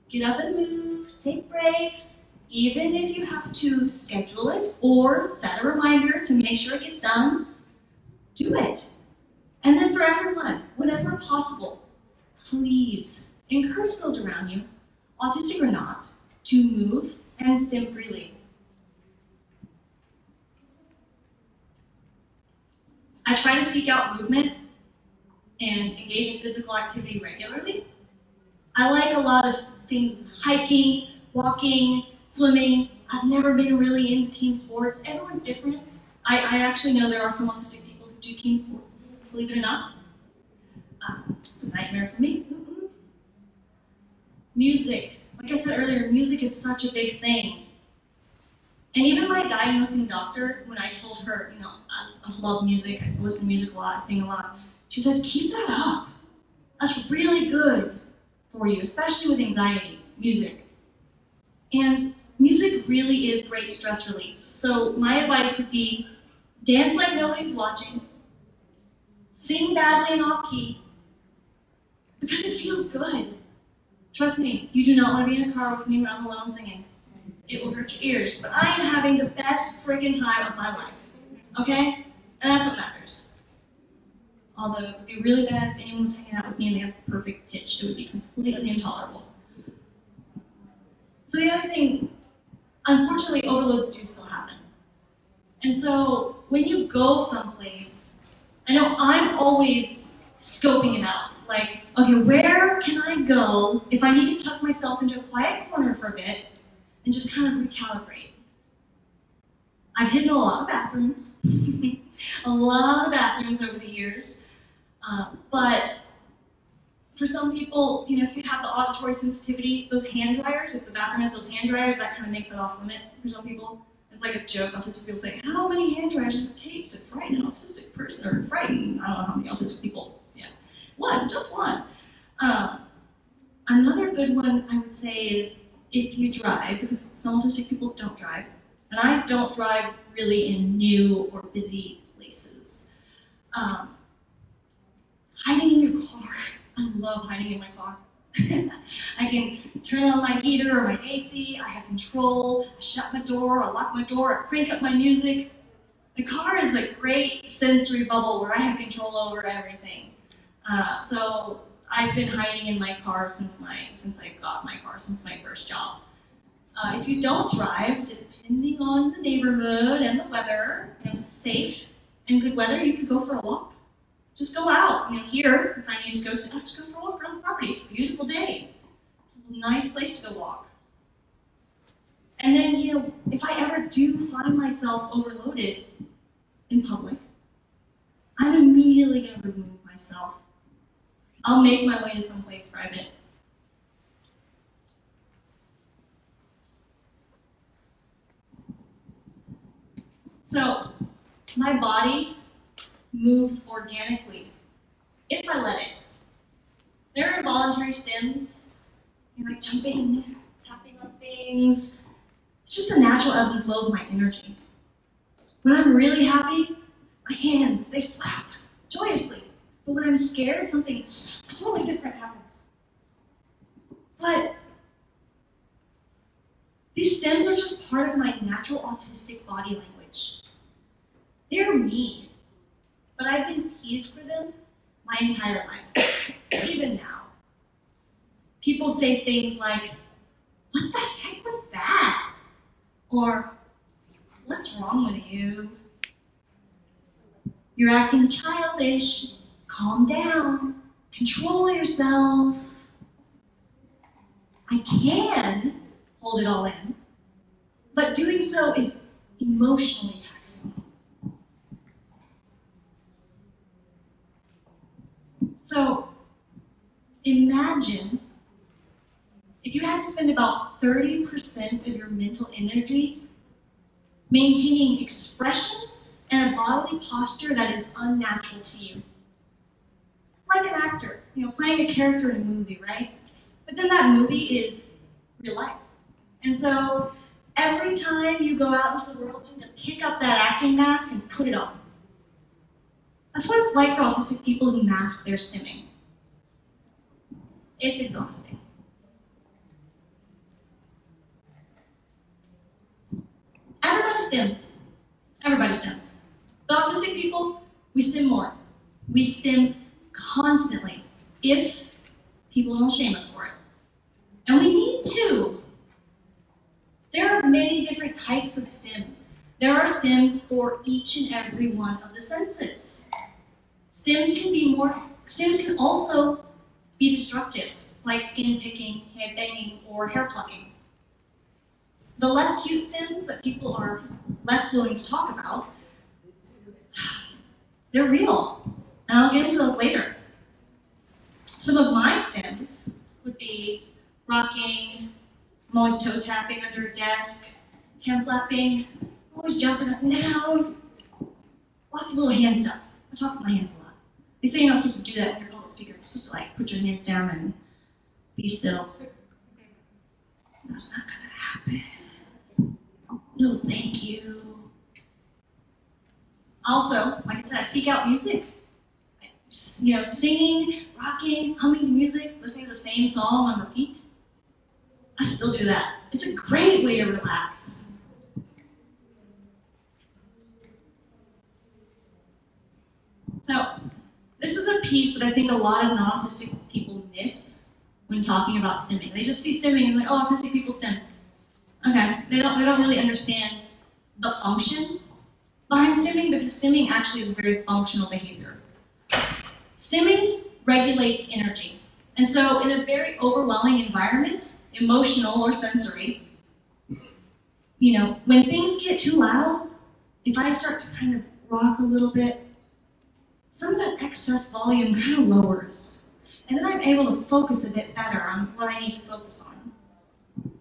get up and move, take breaks, even if you have to schedule it or set a reminder to make sure it gets done, do it. And then for everyone, whenever possible, please encourage those around you, autistic or not, to move and stim freely. I try to seek out movement and engage in physical activity regularly. I like a lot of things, hiking, walking, swimming. I've never been really into team sports. Everyone's different. I, I actually know there are some autistic people who do team sports, believe it or not. Uh, it's a nightmare for me. Mm -mm. Music. Like I said earlier, music is such a big thing. And even my diagnosing doctor, when I told her, you know, I, I love music, I listen to music a lot, I sing a lot, she said, keep that up. That's really good for you, especially with anxiety, music. And music really is great stress relief. So my advice would be dance like nobody's watching, sing badly and off key, because it feels good. Trust me, you do not want to be in a car with me when I'm alone singing. It will hurt your ears. But I am having the best freaking time of my life. Okay? And that's what matters. Although it would be really bad if anyone was hanging out with me and they have perfect pitch. It would be completely intolerable. So the other thing, unfortunately, overloads do still happen. And so when you go someplace, I know I'm always scoping it out. Like, okay, where can I go if I need to tuck myself into a quiet corner for a bit and just kind of recalibrate? I've hidden a lot of bathrooms, *laughs* a lot of bathrooms over the years, uh, but for some people, you know, if you have the auditory sensitivity, those hand dryers, if the bathroom has those hand dryers, that kind of makes it off limits for some people. It's like a joke. Autistic people say, how many hand dryers does it take to frighten an autistic person, or frighten, I don't know how many autistic people, yeah. One, just one. Um, another good one I would say is if you drive, because some autistic people don't drive, and I don't drive really in new or busy places. Um, hiding in your car I love hiding in my car. *laughs* I can turn on my heater or my AC, I have control, I shut my door, I lock my door, I crank up my music. The car is a great sensory bubble where I have control over everything. Uh, so I've been hiding in my car since my since I got my car, since my first job. Uh, if you don't drive, depending on the neighborhood and the weather, and it's safe and good weather, you could go for a walk just go out. You know, here, if I need to go to, I'll just go for a walk around the property. It's a beautiful day. It's a nice place to go walk. And then, you know, if I ever do find myself overloaded in public, I'm immediately going to remove myself. I'll make my way to someplace private. So, my body moves organically if I let it. There are involuntary stims, you know, like jumping, tapping on things. It's just the natural ebb and flow of my energy. When I'm really happy, my hands, they flap joyously. But when I'm scared, something totally different happens. But these stims are just part of my natural autistic body language. They're me but I've been teased for them my entire life, *coughs* even now. People say things like, what the heck was that? Or, what's wrong with you? You're acting childish. Calm down. Control yourself. I can hold it all in, but doing so is emotionally taxing. So imagine if you had to spend about 30% of your mental energy maintaining expressions and a bodily posture that is unnatural to you. Like an actor, you know, playing a character in a movie, right? But then that movie is real life. And so every time you go out into the world, you need to pick up that acting mask and put it on. That's what it's like for autistic people who mask their stimming. It's exhausting. Everybody stims. Everybody stims. The autistic people, we stim more. We stim constantly if people don't shame us for it. And we need to. There are many different types of stims. There are stims for each and every one of the senses. Stims can be more, stims can also be destructive, like skin picking, head banging, or hair plucking. The less cute stims that people are less willing to talk about, *sighs* they're real. And I'll get into those later. Some of my stims would be rocking, I'm always toe tapping under a desk, hand flapping, always jumping up and down, lots of little hand stuff. I talk with my hands. They say you're not supposed to do that when you're a public speaker. You're supposed to like put your hands down and be still. That's not gonna happen. No, thank you. Also, like I said, I seek out music. You know, singing, rocking, humming to music, listening to the same song on repeat. I still do that. It's a great way to relax. So, this is a piece that I think a lot of non-autistic people miss when talking about stimming. They just see stimming and like, oh, autistic people stim. Okay, they don't, they don't really understand the function behind stimming because stimming actually is a very functional behavior. Stimming regulates energy. And so in a very overwhelming environment, emotional or sensory, you know, when things get too loud, if I start to kind of rock a little bit, some of that excess volume kind of lowers. And then I'm able to focus a bit better on what I need to focus on.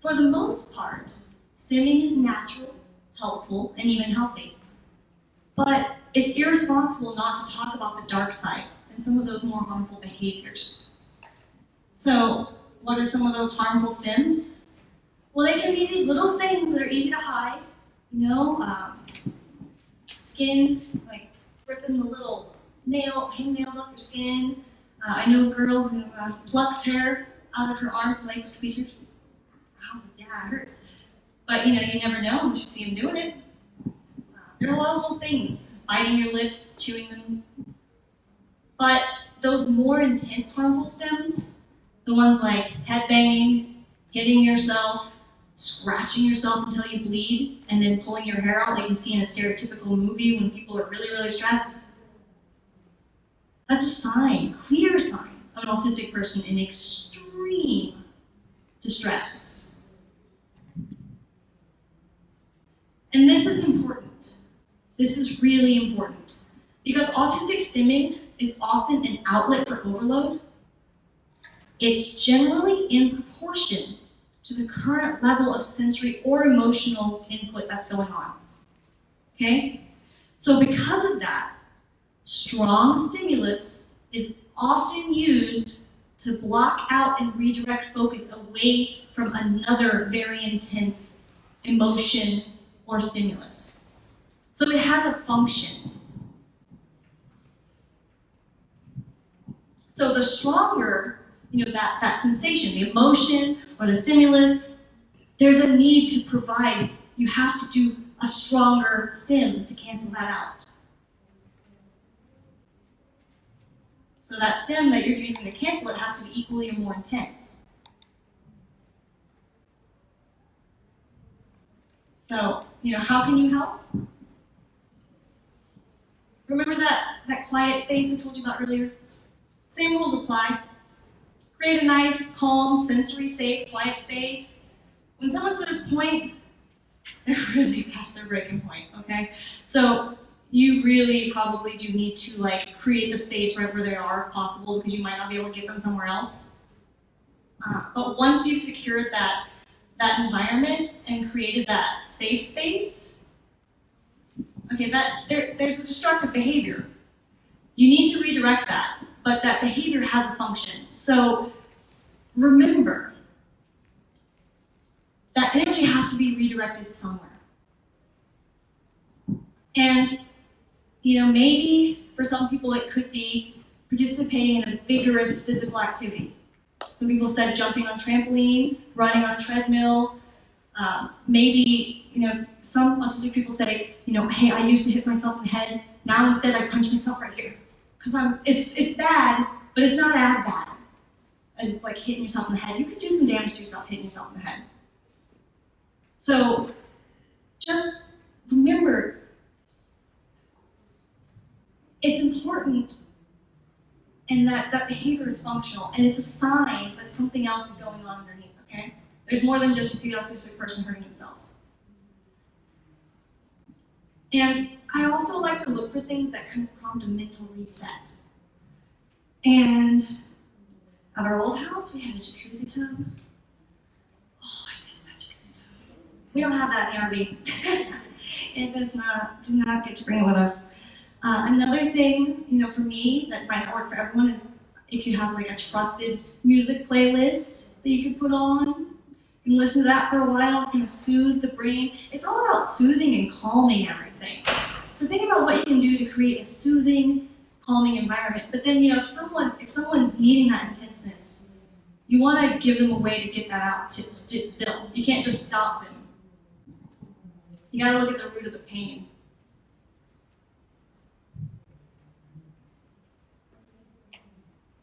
For the most part, stimming is natural, helpful, and even healthy. But it's irresponsible not to talk about the dark side and some of those more harmful behaviors. So, what are some of those harmful stims? Well, they can be these little things that are easy to hide, you know, um, skin, like ripping the little nail, hangnails off your skin. Uh, I know a girl who uh, plucks hair out of her arms and legs with tweezers. Ow, yeah, it hurts. But you know, you never know unless you see them doing it. Uh, there are a lot of little things, biting your lips, chewing them. But those more intense harmful stims, the ones like head banging, hitting yourself, scratching yourself until you bleed, and then pulling your hair out like you see in a stereotypical movie when people are really, really stressed. That's a sign, clear sign, of an autistic person in extreme distress. And this is important. This is really important. Because autistic stimming is often an outlet for overload. It's generally in proportion to the current level of sensory or emotional input that's going on. Okay? So because of that, strong stimulus is often used to block out and redirect focus away from another very intense emotion or stimulus. So it has a function. So the stronger you know, that, that sensation, the emotion or the stimulus, there's a need to provide, you have to do a stronger stim to cancel that out. So that stim that you're using to cancel it has to be equally or more intense. So, you know, how can you help? Remember that, that quiet space I told you about earlier? Same rules apply. Create a nice, calm, sensory safe, quiet space. When someone's at this point, they're *laughs* really past their breaking point, okay? So you really probably do need to like create the space right where they are if possible because you might not be able to get them somewhere else. Uh, but once you've secured that, that environment and created that safe space, okay, that there, there's a destructive behavior. You need to redirect that but that behavior has a function. So remember, that energy has to be redirected somewhere. And, you know, maybe for some people it could be participating in a vigorous physical activity. Some people said jumping on trampoline, running on a treadmill. Um, maybe, you know, some autistic people say, you know, hey, I used to hit myself in the head. Now instead I punch myself right here because I'm it's it's bad, but it's not as bad as like hitting yourself in the head. You could do some damage to yourself hitting yourself in the head. So just remember it's important and that that behavior is functional and it's a sign that something else is going on underneath, okay? There's more than just you see the autistic person hurting themselves. And I also like to look for things that kind of prompt a mental reset. And at our old house, we had a jacuzzi tub. Oh, I miss that jacuzzi tub. We don't have that in the RV. *laughs* it does not, do not get to bring it with us. Uh, another thing, you know, for me that might not work for everyone is if you have like a trusted music playlist that you can put on and listen to that for a while, kind of soothe the brain. It's all about soothing and calming everything. So think about what you can do to create a soothing, calming environment. But then, you know, if someone if someone's needing that intenseness, you want to give them a way to get that out to, st- still. You can't just stop them. You got to look at the root of the pain.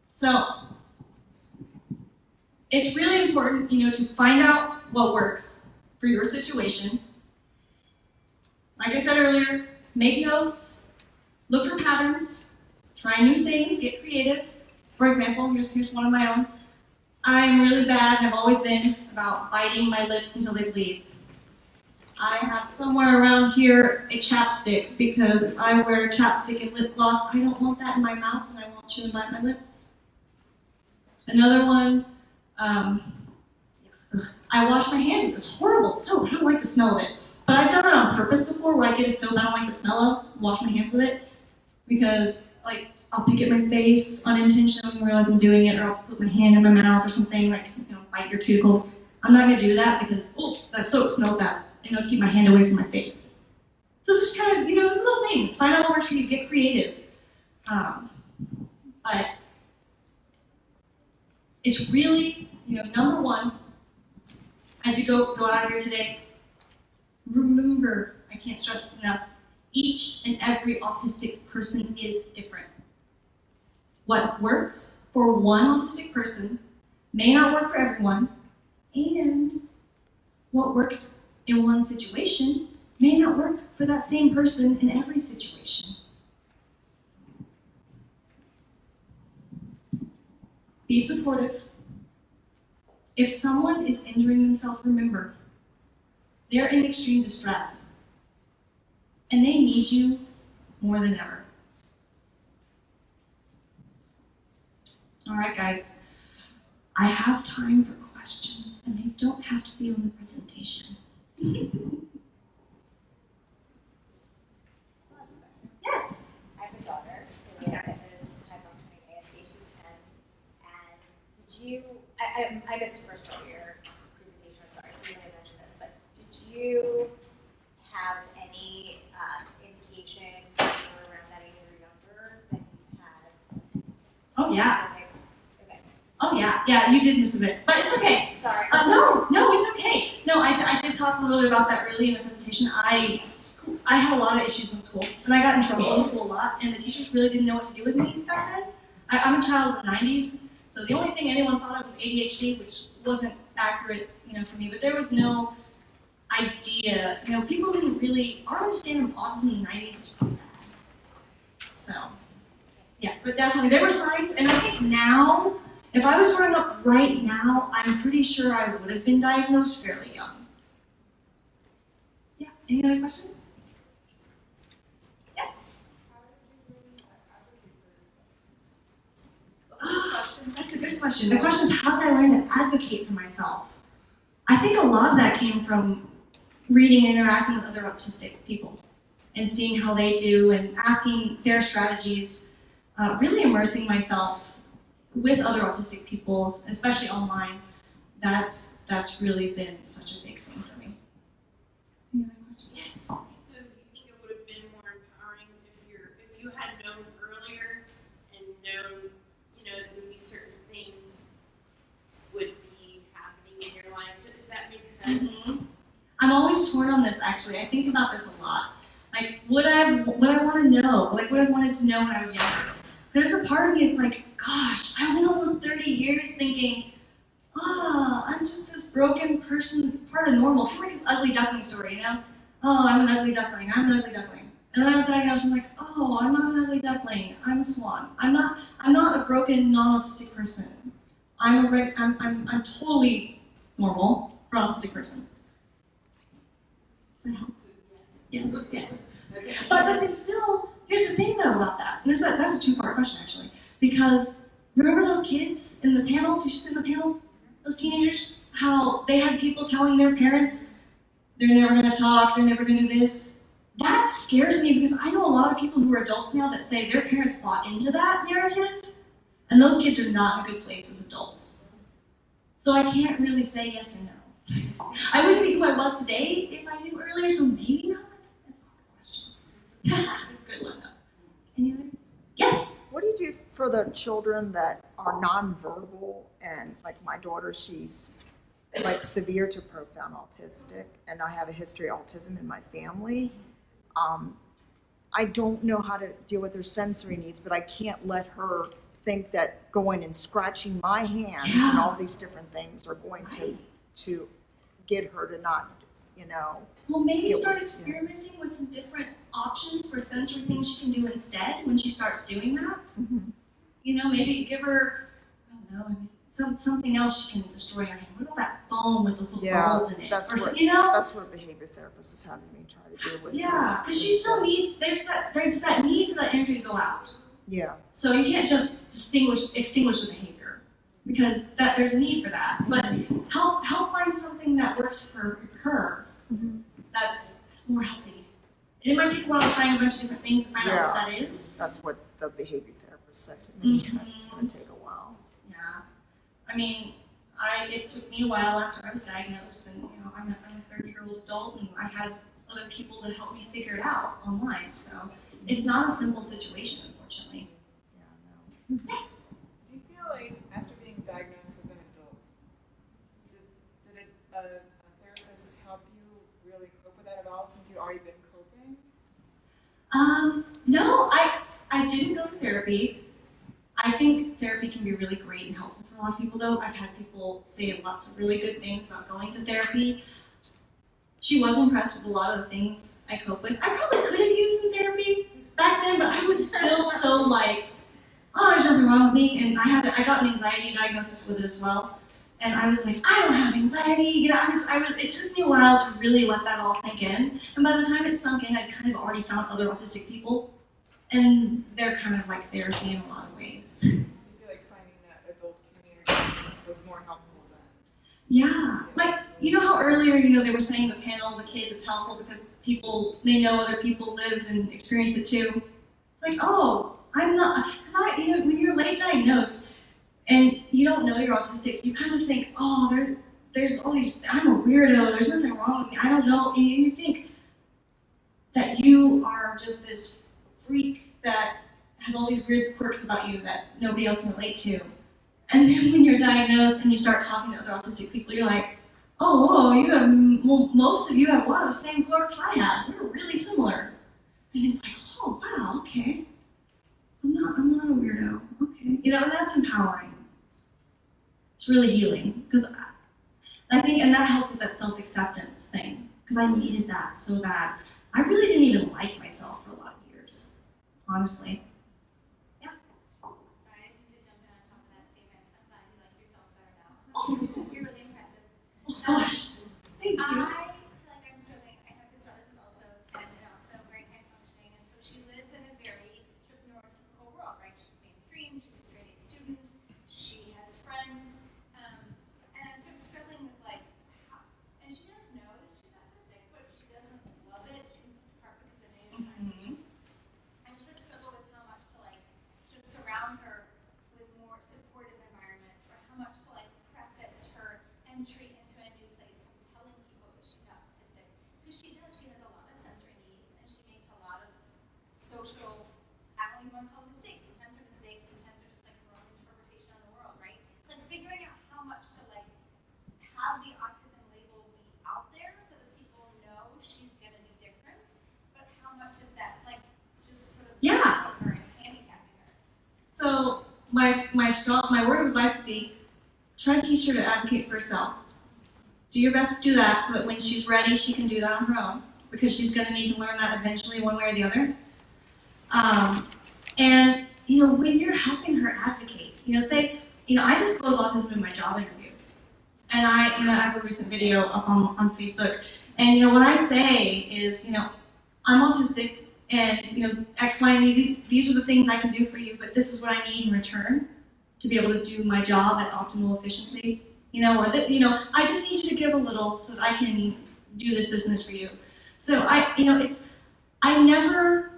So, it's really important, you know, to find out what works for your situation. Like I said earlier, make notes, look for patterns, try new things, get creative. For example, here's, here's one of my own. I'm really bad, and I've always been, about biting my lips until they bleed. I have somewhere around here a chapstick because I wear chapstick and lip gloss, I don't want that in my mouth and I chew and bite my lips. Another one, um, I wash my hands with this horrible soap. I don't like the smell of it. But I've done it on purpose before where I get a soap I don't like the smell of, wash my hands with it. Because, like, I'll pick at my face unintentionally, realize I'm doing it, or I'll put my hand in my mouth or something, like, you know, bite your cuticles. I'm not gonna do that because, oh, that soap smells bad. And I'll keep my hand away from my face. So it's just kind of, you know, those little things. Find out what works for you, get creative. Um, but it's really, you know, number one, as you go, go out of here today, remember, I can't stress enough, each and every autistic person is different. What works for one autistic person may not work for everyone, and what works in one situation may not work for that same person in every situation. Be supportive. If someone is injuring themselves, remember, they're in extreme distress. And they need you more than ever. All right, guys. I have time for questions, and they don't have to be on the presentation. yes. I have a daughter who is high functioning ASD. She's 10. And did you, I, I, I missed the first part of your presentation, I'm sorry, so you might have mentioned this, but did you have any um, indication when you were around that age or younger that you had Oh, yeah. Okay, Oh, yeah. Yeah, you did miss a bit, but it's okay. sorry. Uh, no, no, it's okay. No, I, I did talk a little bit about that early in the presentation. I I had a lot of issues in school, and I got in trouble in school a lot, and the teachers really didn't know what to do with me back then. I, I'm a child of the 90s, so the only thing anyone thought of was ADHD, which wasn't accurate, you know, for me. But there was no idea, you know, people didn't really. Our understanding of autism in the 90s was pretty bad. So, yes, but definitely there were signs, and I think now. If I was growing up right now, I'm pretty sure I would have been diagnosed fairly young. Yeah, any other questions? *gasps* That's a good question. The question is, how did I learn to advocate for myself? I think a lot of that came from reading and interacting with other autistic people and seeing how they do and asking their strategies, uh, really immersing myself with other autistic people, especially online, that's that's really been such a big thing for me. Any other questions? Yes. So do you think it would have been more empowering if you're, if you had known earlier and known, you know, that maybe certain things would be happening in your life? Does that make sense? Mhm. I'm always torn on this. Actually, I think about this a lot. Like, would I would I want to know? Like, what I wanted to know when I was younger. There's a part of me. It's like, gosh, I went almost 30 years thinking, ah, I'm just this broken person, part of normal, kind of like this ugly duckling story, you know? Oh, I'm an ugly duckling. I'm an ugly duckling. And then I was diagnosed. I'm like, oh, I'm not an ugly duckling. I'm a swan. I'm not. I'm not a broken, non-autistic person. I'm a. I'm. I'm. I'm totally normal for autistic person. Yeah. Okay. But but it's still. Here's the thing though about that. There's that. That's a two-part question actually. Because remember those kids in the panel? Did you see the panel? Those teenagers. How they had people telling their parents they're never going to talk. They're never going to do this. That scares me because I know a lot of people who are adults now that say their parents bought into that narrative, and those kids are not in a good place as adults. So I can't really say yes or no. I wouldn't be who I was today if I knew earlier, so maybe not. That's not a question. *laughs* Good one though. Any other? Yes. What do you do for the children that are nonverbal and like my daughter, she's like severe to profound autistic and I have a history of autism in my family. Um, I don't know how to deal with her sensory needs, but I can't let her think that going and scratching my hands and all these different things are going to, to get her to not, you know, Well, maybe start yeah. experimenting with some different options for sensory things she can do instead when she starts doing that. Mm-hmm. You know, maybe give her, I don't know, some, something else she can destroy her hand. What about that foam with those little Yeah, balls in it? that's or, what- you know? that's what a behavior therapist is having me try to do with. Yeah, because she still needs, there's that, there's that need for that energy to go out. Yeah, So you can't just distinguish, extinguish the behavior because that there's a need for that. But help, help find something that works for her Mhm. that's more healthy. And it might take a while to find a bunch of different things to find out what that is. that's what the behavior therapist said to me, Mhm. it's gonna take a while. Yeah. I mean, I it took me a while after I was diagnosed, and you know, I'm a, I'm a 30 year old adult, and I had other people to help me figure it out online. So it's not a simple situation, unfortunately. Yeah, no. Do you feel like after being diagnosed as an adult, did, did a, a, a therapist help you really cope with that at all since you'd already been coping? Um, no, I I didn't go to therapy. I think therapy can be really great and helpful for a lot of people, though. I've had people say lots of really good things about going to therapy. She was impressed with a lot of the things I cope with. I probably could have used some therapy back then, but I was still so like, oh, there's nothing wrong with me. And I had I got an anxiety diagnosis with it as well. And I was like, I don't have anxiety. You know, I was, I was. It took me a while to really let that all sink in. And by the time it sunk in, I'd kind of already found other autistic people, and they're kind of like therapy in a lot of ways. So you feel *laughs* like finding that adult community was more helpful than? Yeah, like you know how earlier, you know, they were saying the panel, the kids, it's helpful because people they know other people live and experience it too. It's like, oh, I'm not, because I, you know, when you're late diagnosed and you don't know you're autistic, you kind of think, oh, there, there's all these, I'm a weirdo. There's nothing wrong with me. I don't know, and you think that you are just this freak that has all these weird quirks about you that nobody else can relate to. And then when you're diagnosed and you start talking to other autistic people, you're like, oh, whoa, you have, well, most of you have a lot of the same quirks I have. We're really similar. And it's like, oh, wow, okay. I'm not, I'm not a weirdo. Okay. You know, that's empowering. It's really healing. Because I, think, and that helped with that self-acceptance thing. Because I needed that so bad. I really didn't even like myself for a lot of years, honestly. Sorry, I didn't mean to jump in on top of that statement. I'm glad you like yourself better now. Oh. You're really impressive. Oh, gosh. Thank you. I feel like I'm struggling. I have this daughter who's also 10 and also very high functioning, and so she lives in a very sort of neurotypical world, right? She's mainstream, she's a straight A student, she has friends, um, and I'm sort of struggling with like, how, and she does know that she's autistic, but she doesn't love it, in part because of the negative connotation. I just sort of struggle with how much to like sort of surround her with more supportive environments, or how much to like preface her entry into a new place and telling people that she's autistic. Because she does, she has a lot of sensory needs, and she makes a lot of social, I don't even want to call them mistakes. Sometimes they're mistakes, sometimes they're just like her own interpretation of the world, right? It's like figuring out how much to like have the autism label be out there so that people know she's gonna be different, but how much is that like just sort of Yeah. limiting her and handicapping her? So my my strong my word of advice would be try to teach her to advocate for herself. Do your best to do that so that when she's ready, she can do that on her own because she's going to need to learn that eventually, one way or the other. Um, and you know, when you're helping her advocate, you know, say, you know, I disclose autism in my job interviews, and I, you know, I have a recent video up on on Facebook, and you know, what I say is, you know, I'm autistic and you know X, Y, and Z. These are the things I can do for you, but this is what I need in return to be able to do my job at optimal efficiency. You know, or that you know, I just need you to give a little so that I can do this, business for you. So I, you know, it's I never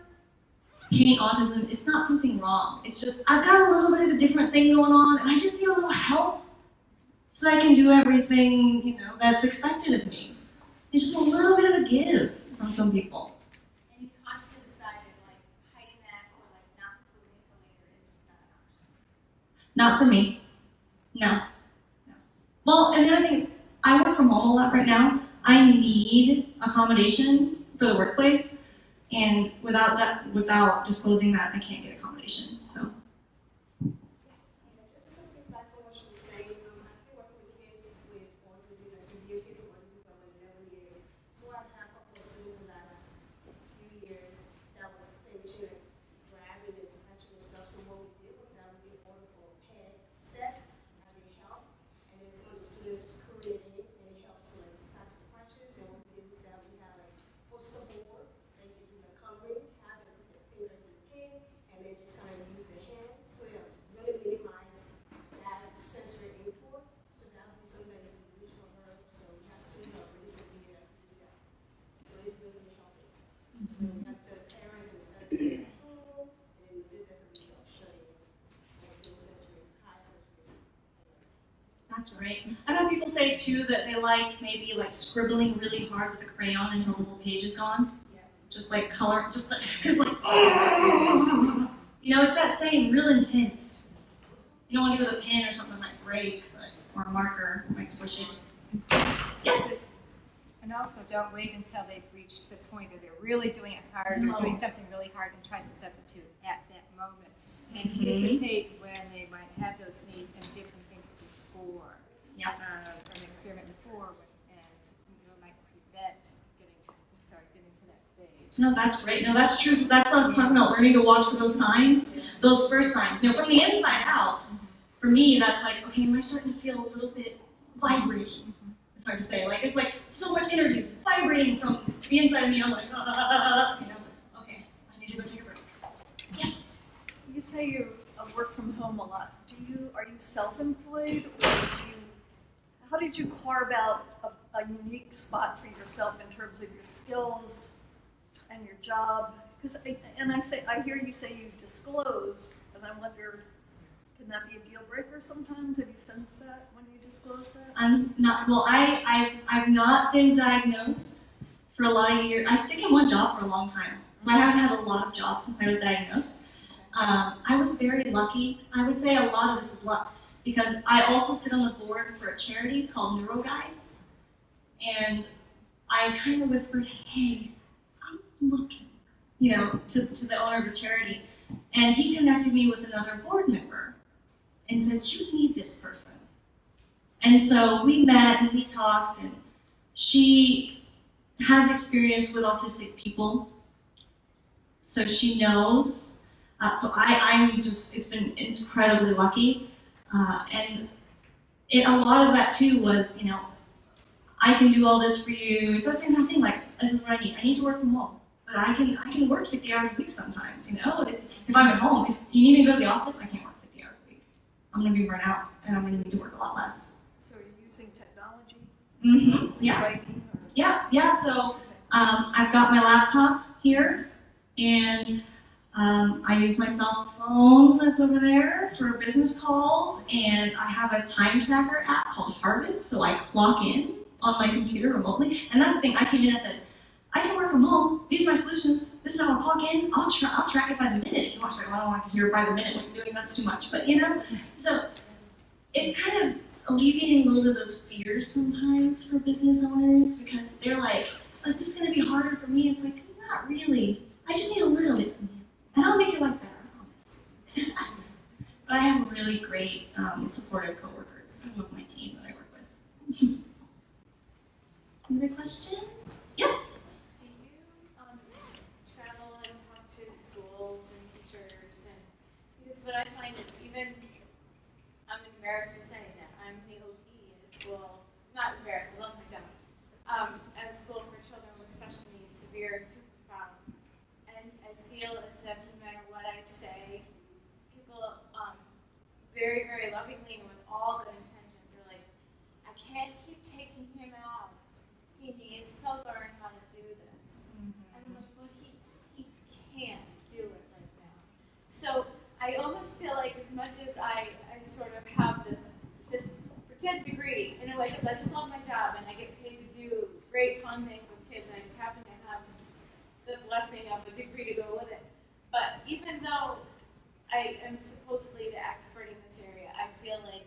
paint autism. It's not something wrong. It's just I've got a little bit of a different thing going on, and I just need a little help so that I can do everything you know that's expected of me. It's just a little bit of a give from some people. And you consciously decided like hiding that or like not disclosing it till later is just not an option. Not for me. No. Well, and the other thing, I work from home a lot right now. I need accommodations for the workplace, and without that, without disclosing that, I can't get accommodations. So. Yeah, just to piggyback on what you were saying, um, I've been working with kids with autism, and severe kids with autism for over eleven years. So I've had a couple of students in the last few years that was pinching and grabbing and scratching and stuff. So what we did was that we ordered for a peg set as a help, and it's for the students creating and it helps to like stop the scratches. And what we did was that we had a poster board, they could do the coloring, have them put their fingers in the pen, and then just kind of use their hands. So it was really minimize that sensory input. So that would be something that you can use for her. So we have students that are really severe that can do that. So it's really, really helping. So we have to parents instead of doing it at home, and then this doesn't really help shutting in. So those sensory, high sensory. That's right. I've had that they like maybe like scribbling really hard with a crayon until the whole page is gone. Yeah. Just like color, just because like, *laughs* you know, it's that same real intense. You don't want to do with a pen or something that might break, or a marker might squish it. Yes. And also, don't wait until they've reached the point of they're really doing it hard or doing something really hard and try to substitute at that moment. Mm-hmm. Anticipate when they might have those needs and give them things before. Um, an experiment before, and you know, might prevent getting to, sorry, getting to that stage. No, that's great. No, that's true. That's the fun about learning to watch for those signs, those first signs. You know, from the inside out. For me, that's like, okay, am I starting to feel a little bit vibrating? It's hard to say. Like it's like so much energy is vibrating from the inside of me. I'm like, ah, you know. Okay, I need to go take a break. Yes. You say you uh, work from home a lot. Do you, are you self-employed or do you, how did you carve out a, a unique spot for yourself in terms of your skills and your job? Because, and I say, I hear you say you disclose, and I wonder, can that be a deal breaker sometimes? Have you sensed that when you disclose that? I'm not. Well, I I've I've not been diagnosed for a lot of years. I stick in one job for a long time, so I haven't had a lot of jobs since I was diagnosed. Um, I was very lucky. I would say a lot of this is luck because I also sit on the board for a charity called NeuroGuides, and I kind of whispered, "Hey, I'm looking," you know, to, to the owner of the charity, and he connected me with another board member, and said, "You need this person." And so we met and we talked, and she has experience with autistic people, so she knows. Uh, so I, I'm just, it's been incredibly lucky. Uh, and it, a lot of that too was, you know, I can do all this for you. It's the same kind of thing. Like this is what I need. I need to work from home, but I can I can work 50 hours a week sometimes. You know, if, if I'm at home, if you need me to go to the office, I can't work 50 hours a week. I'm gonna be burnt out, and I'm gonna need to work a lot less. So you're using technology, Mm-hmm. Yeah. writing or? Yeah, yeah. So um, I've got my laptop here, and um, I use my cell phone that's over there for business calls, and I have a time tracker app called Harvest, so I clock in on my computer remotely. And that's the thing. I came in and said, I can work from home. These are my solutions. This is how I'll clock in. I'll tra- I'll track it by the minute. If you want to, I don't want to hear by the minute what you're doing. That's too much. But you know, so it's kind of alleviating a little bit of those fears sometimes for business owners because they're like, is this going to be harder for me? It's like, not really. I just need a little bit from you, and I'll make your life better. I but I have really great, um, supportive coworkers. I love my team that I work with. Any other questions? Yes. Do you um, travel and talk to schools and teachers and because what I find is even I'm embarrassed I, I sort of have this this pretend degree in a way because I just love my job and I get paid to do great fun things with kids and I just happen to have the blessing of a degree to go with it. But even though I am supposedly the expert in this area, I feel like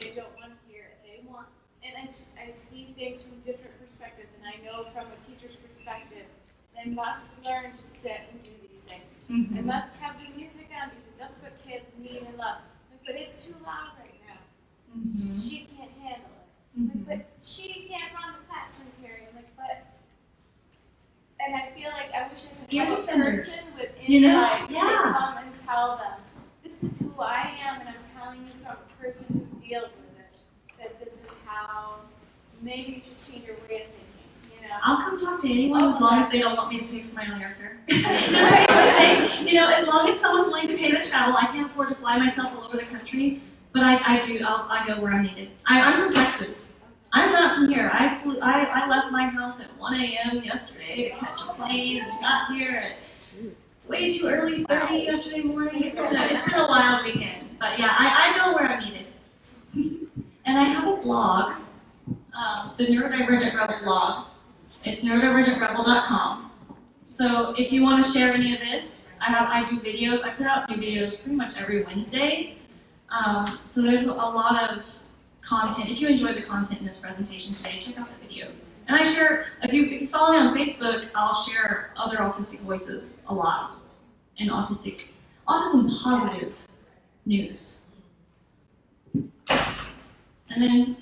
they don't want to hear it. They want, and I, I see things from different perspectives and I know from a teacher's perspective, they must learn to sit and do these things. Mm -hmm. They mm-hmm. must have the music kids need and love. But it's too loud right now. Mm-hmm. She can't handle it. Mm-hmm. Like, but she can't run the classroom period. Like, but and I feel like I wish I could have a person with insight You know? to come and tell them, this is who I am, and I'm telling you from a person who deals with it, that this is how maybe you should change your way of thinking. I'll come talk to anyone as long as they don't want me to pay for my own airfare. *laughs* you know, as long as someone's willing to pay the travel, I can't afford to fly myself all over the country, but I, I do. I'll, I go where I'm needed. I, I'm from Texas. I'm not from here. I flew. I, I left my house at 1 a.m. yesterday to catch a plane and got here at way too early, 30 yesterday morning. It's been a, it's been a wild weekend, but yeah, I, I know where I'm needed. *laughs* and I have a blog, um, the Neurodivergent Rebel blog. It's neurodivergentrebel.com. So if you want to share any of this, I have I do videos. I put out new videos pretty much every Wednesday. Um, so there's a lot of content. If you enjoyed the content in this presentation today, check out the videos. And I share. If you if you follow me on Facebook, I'll share other autistic voices a lot and autistic autism positive news. And then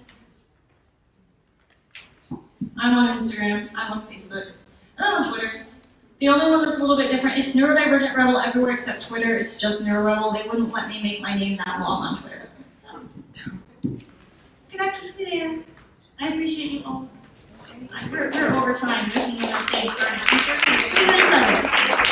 I'm on Instagram, I'm on Facebook, and I'm on Twitter. The only one that's a little bit different, it's Neurodivergent Rebel everywhere except Twitter. It's just NeuroRebel. They wouldn't let me make my name that long on Twitter. So, connect with me there. I appreciate you all. We're, we're over time. Thanks for having me.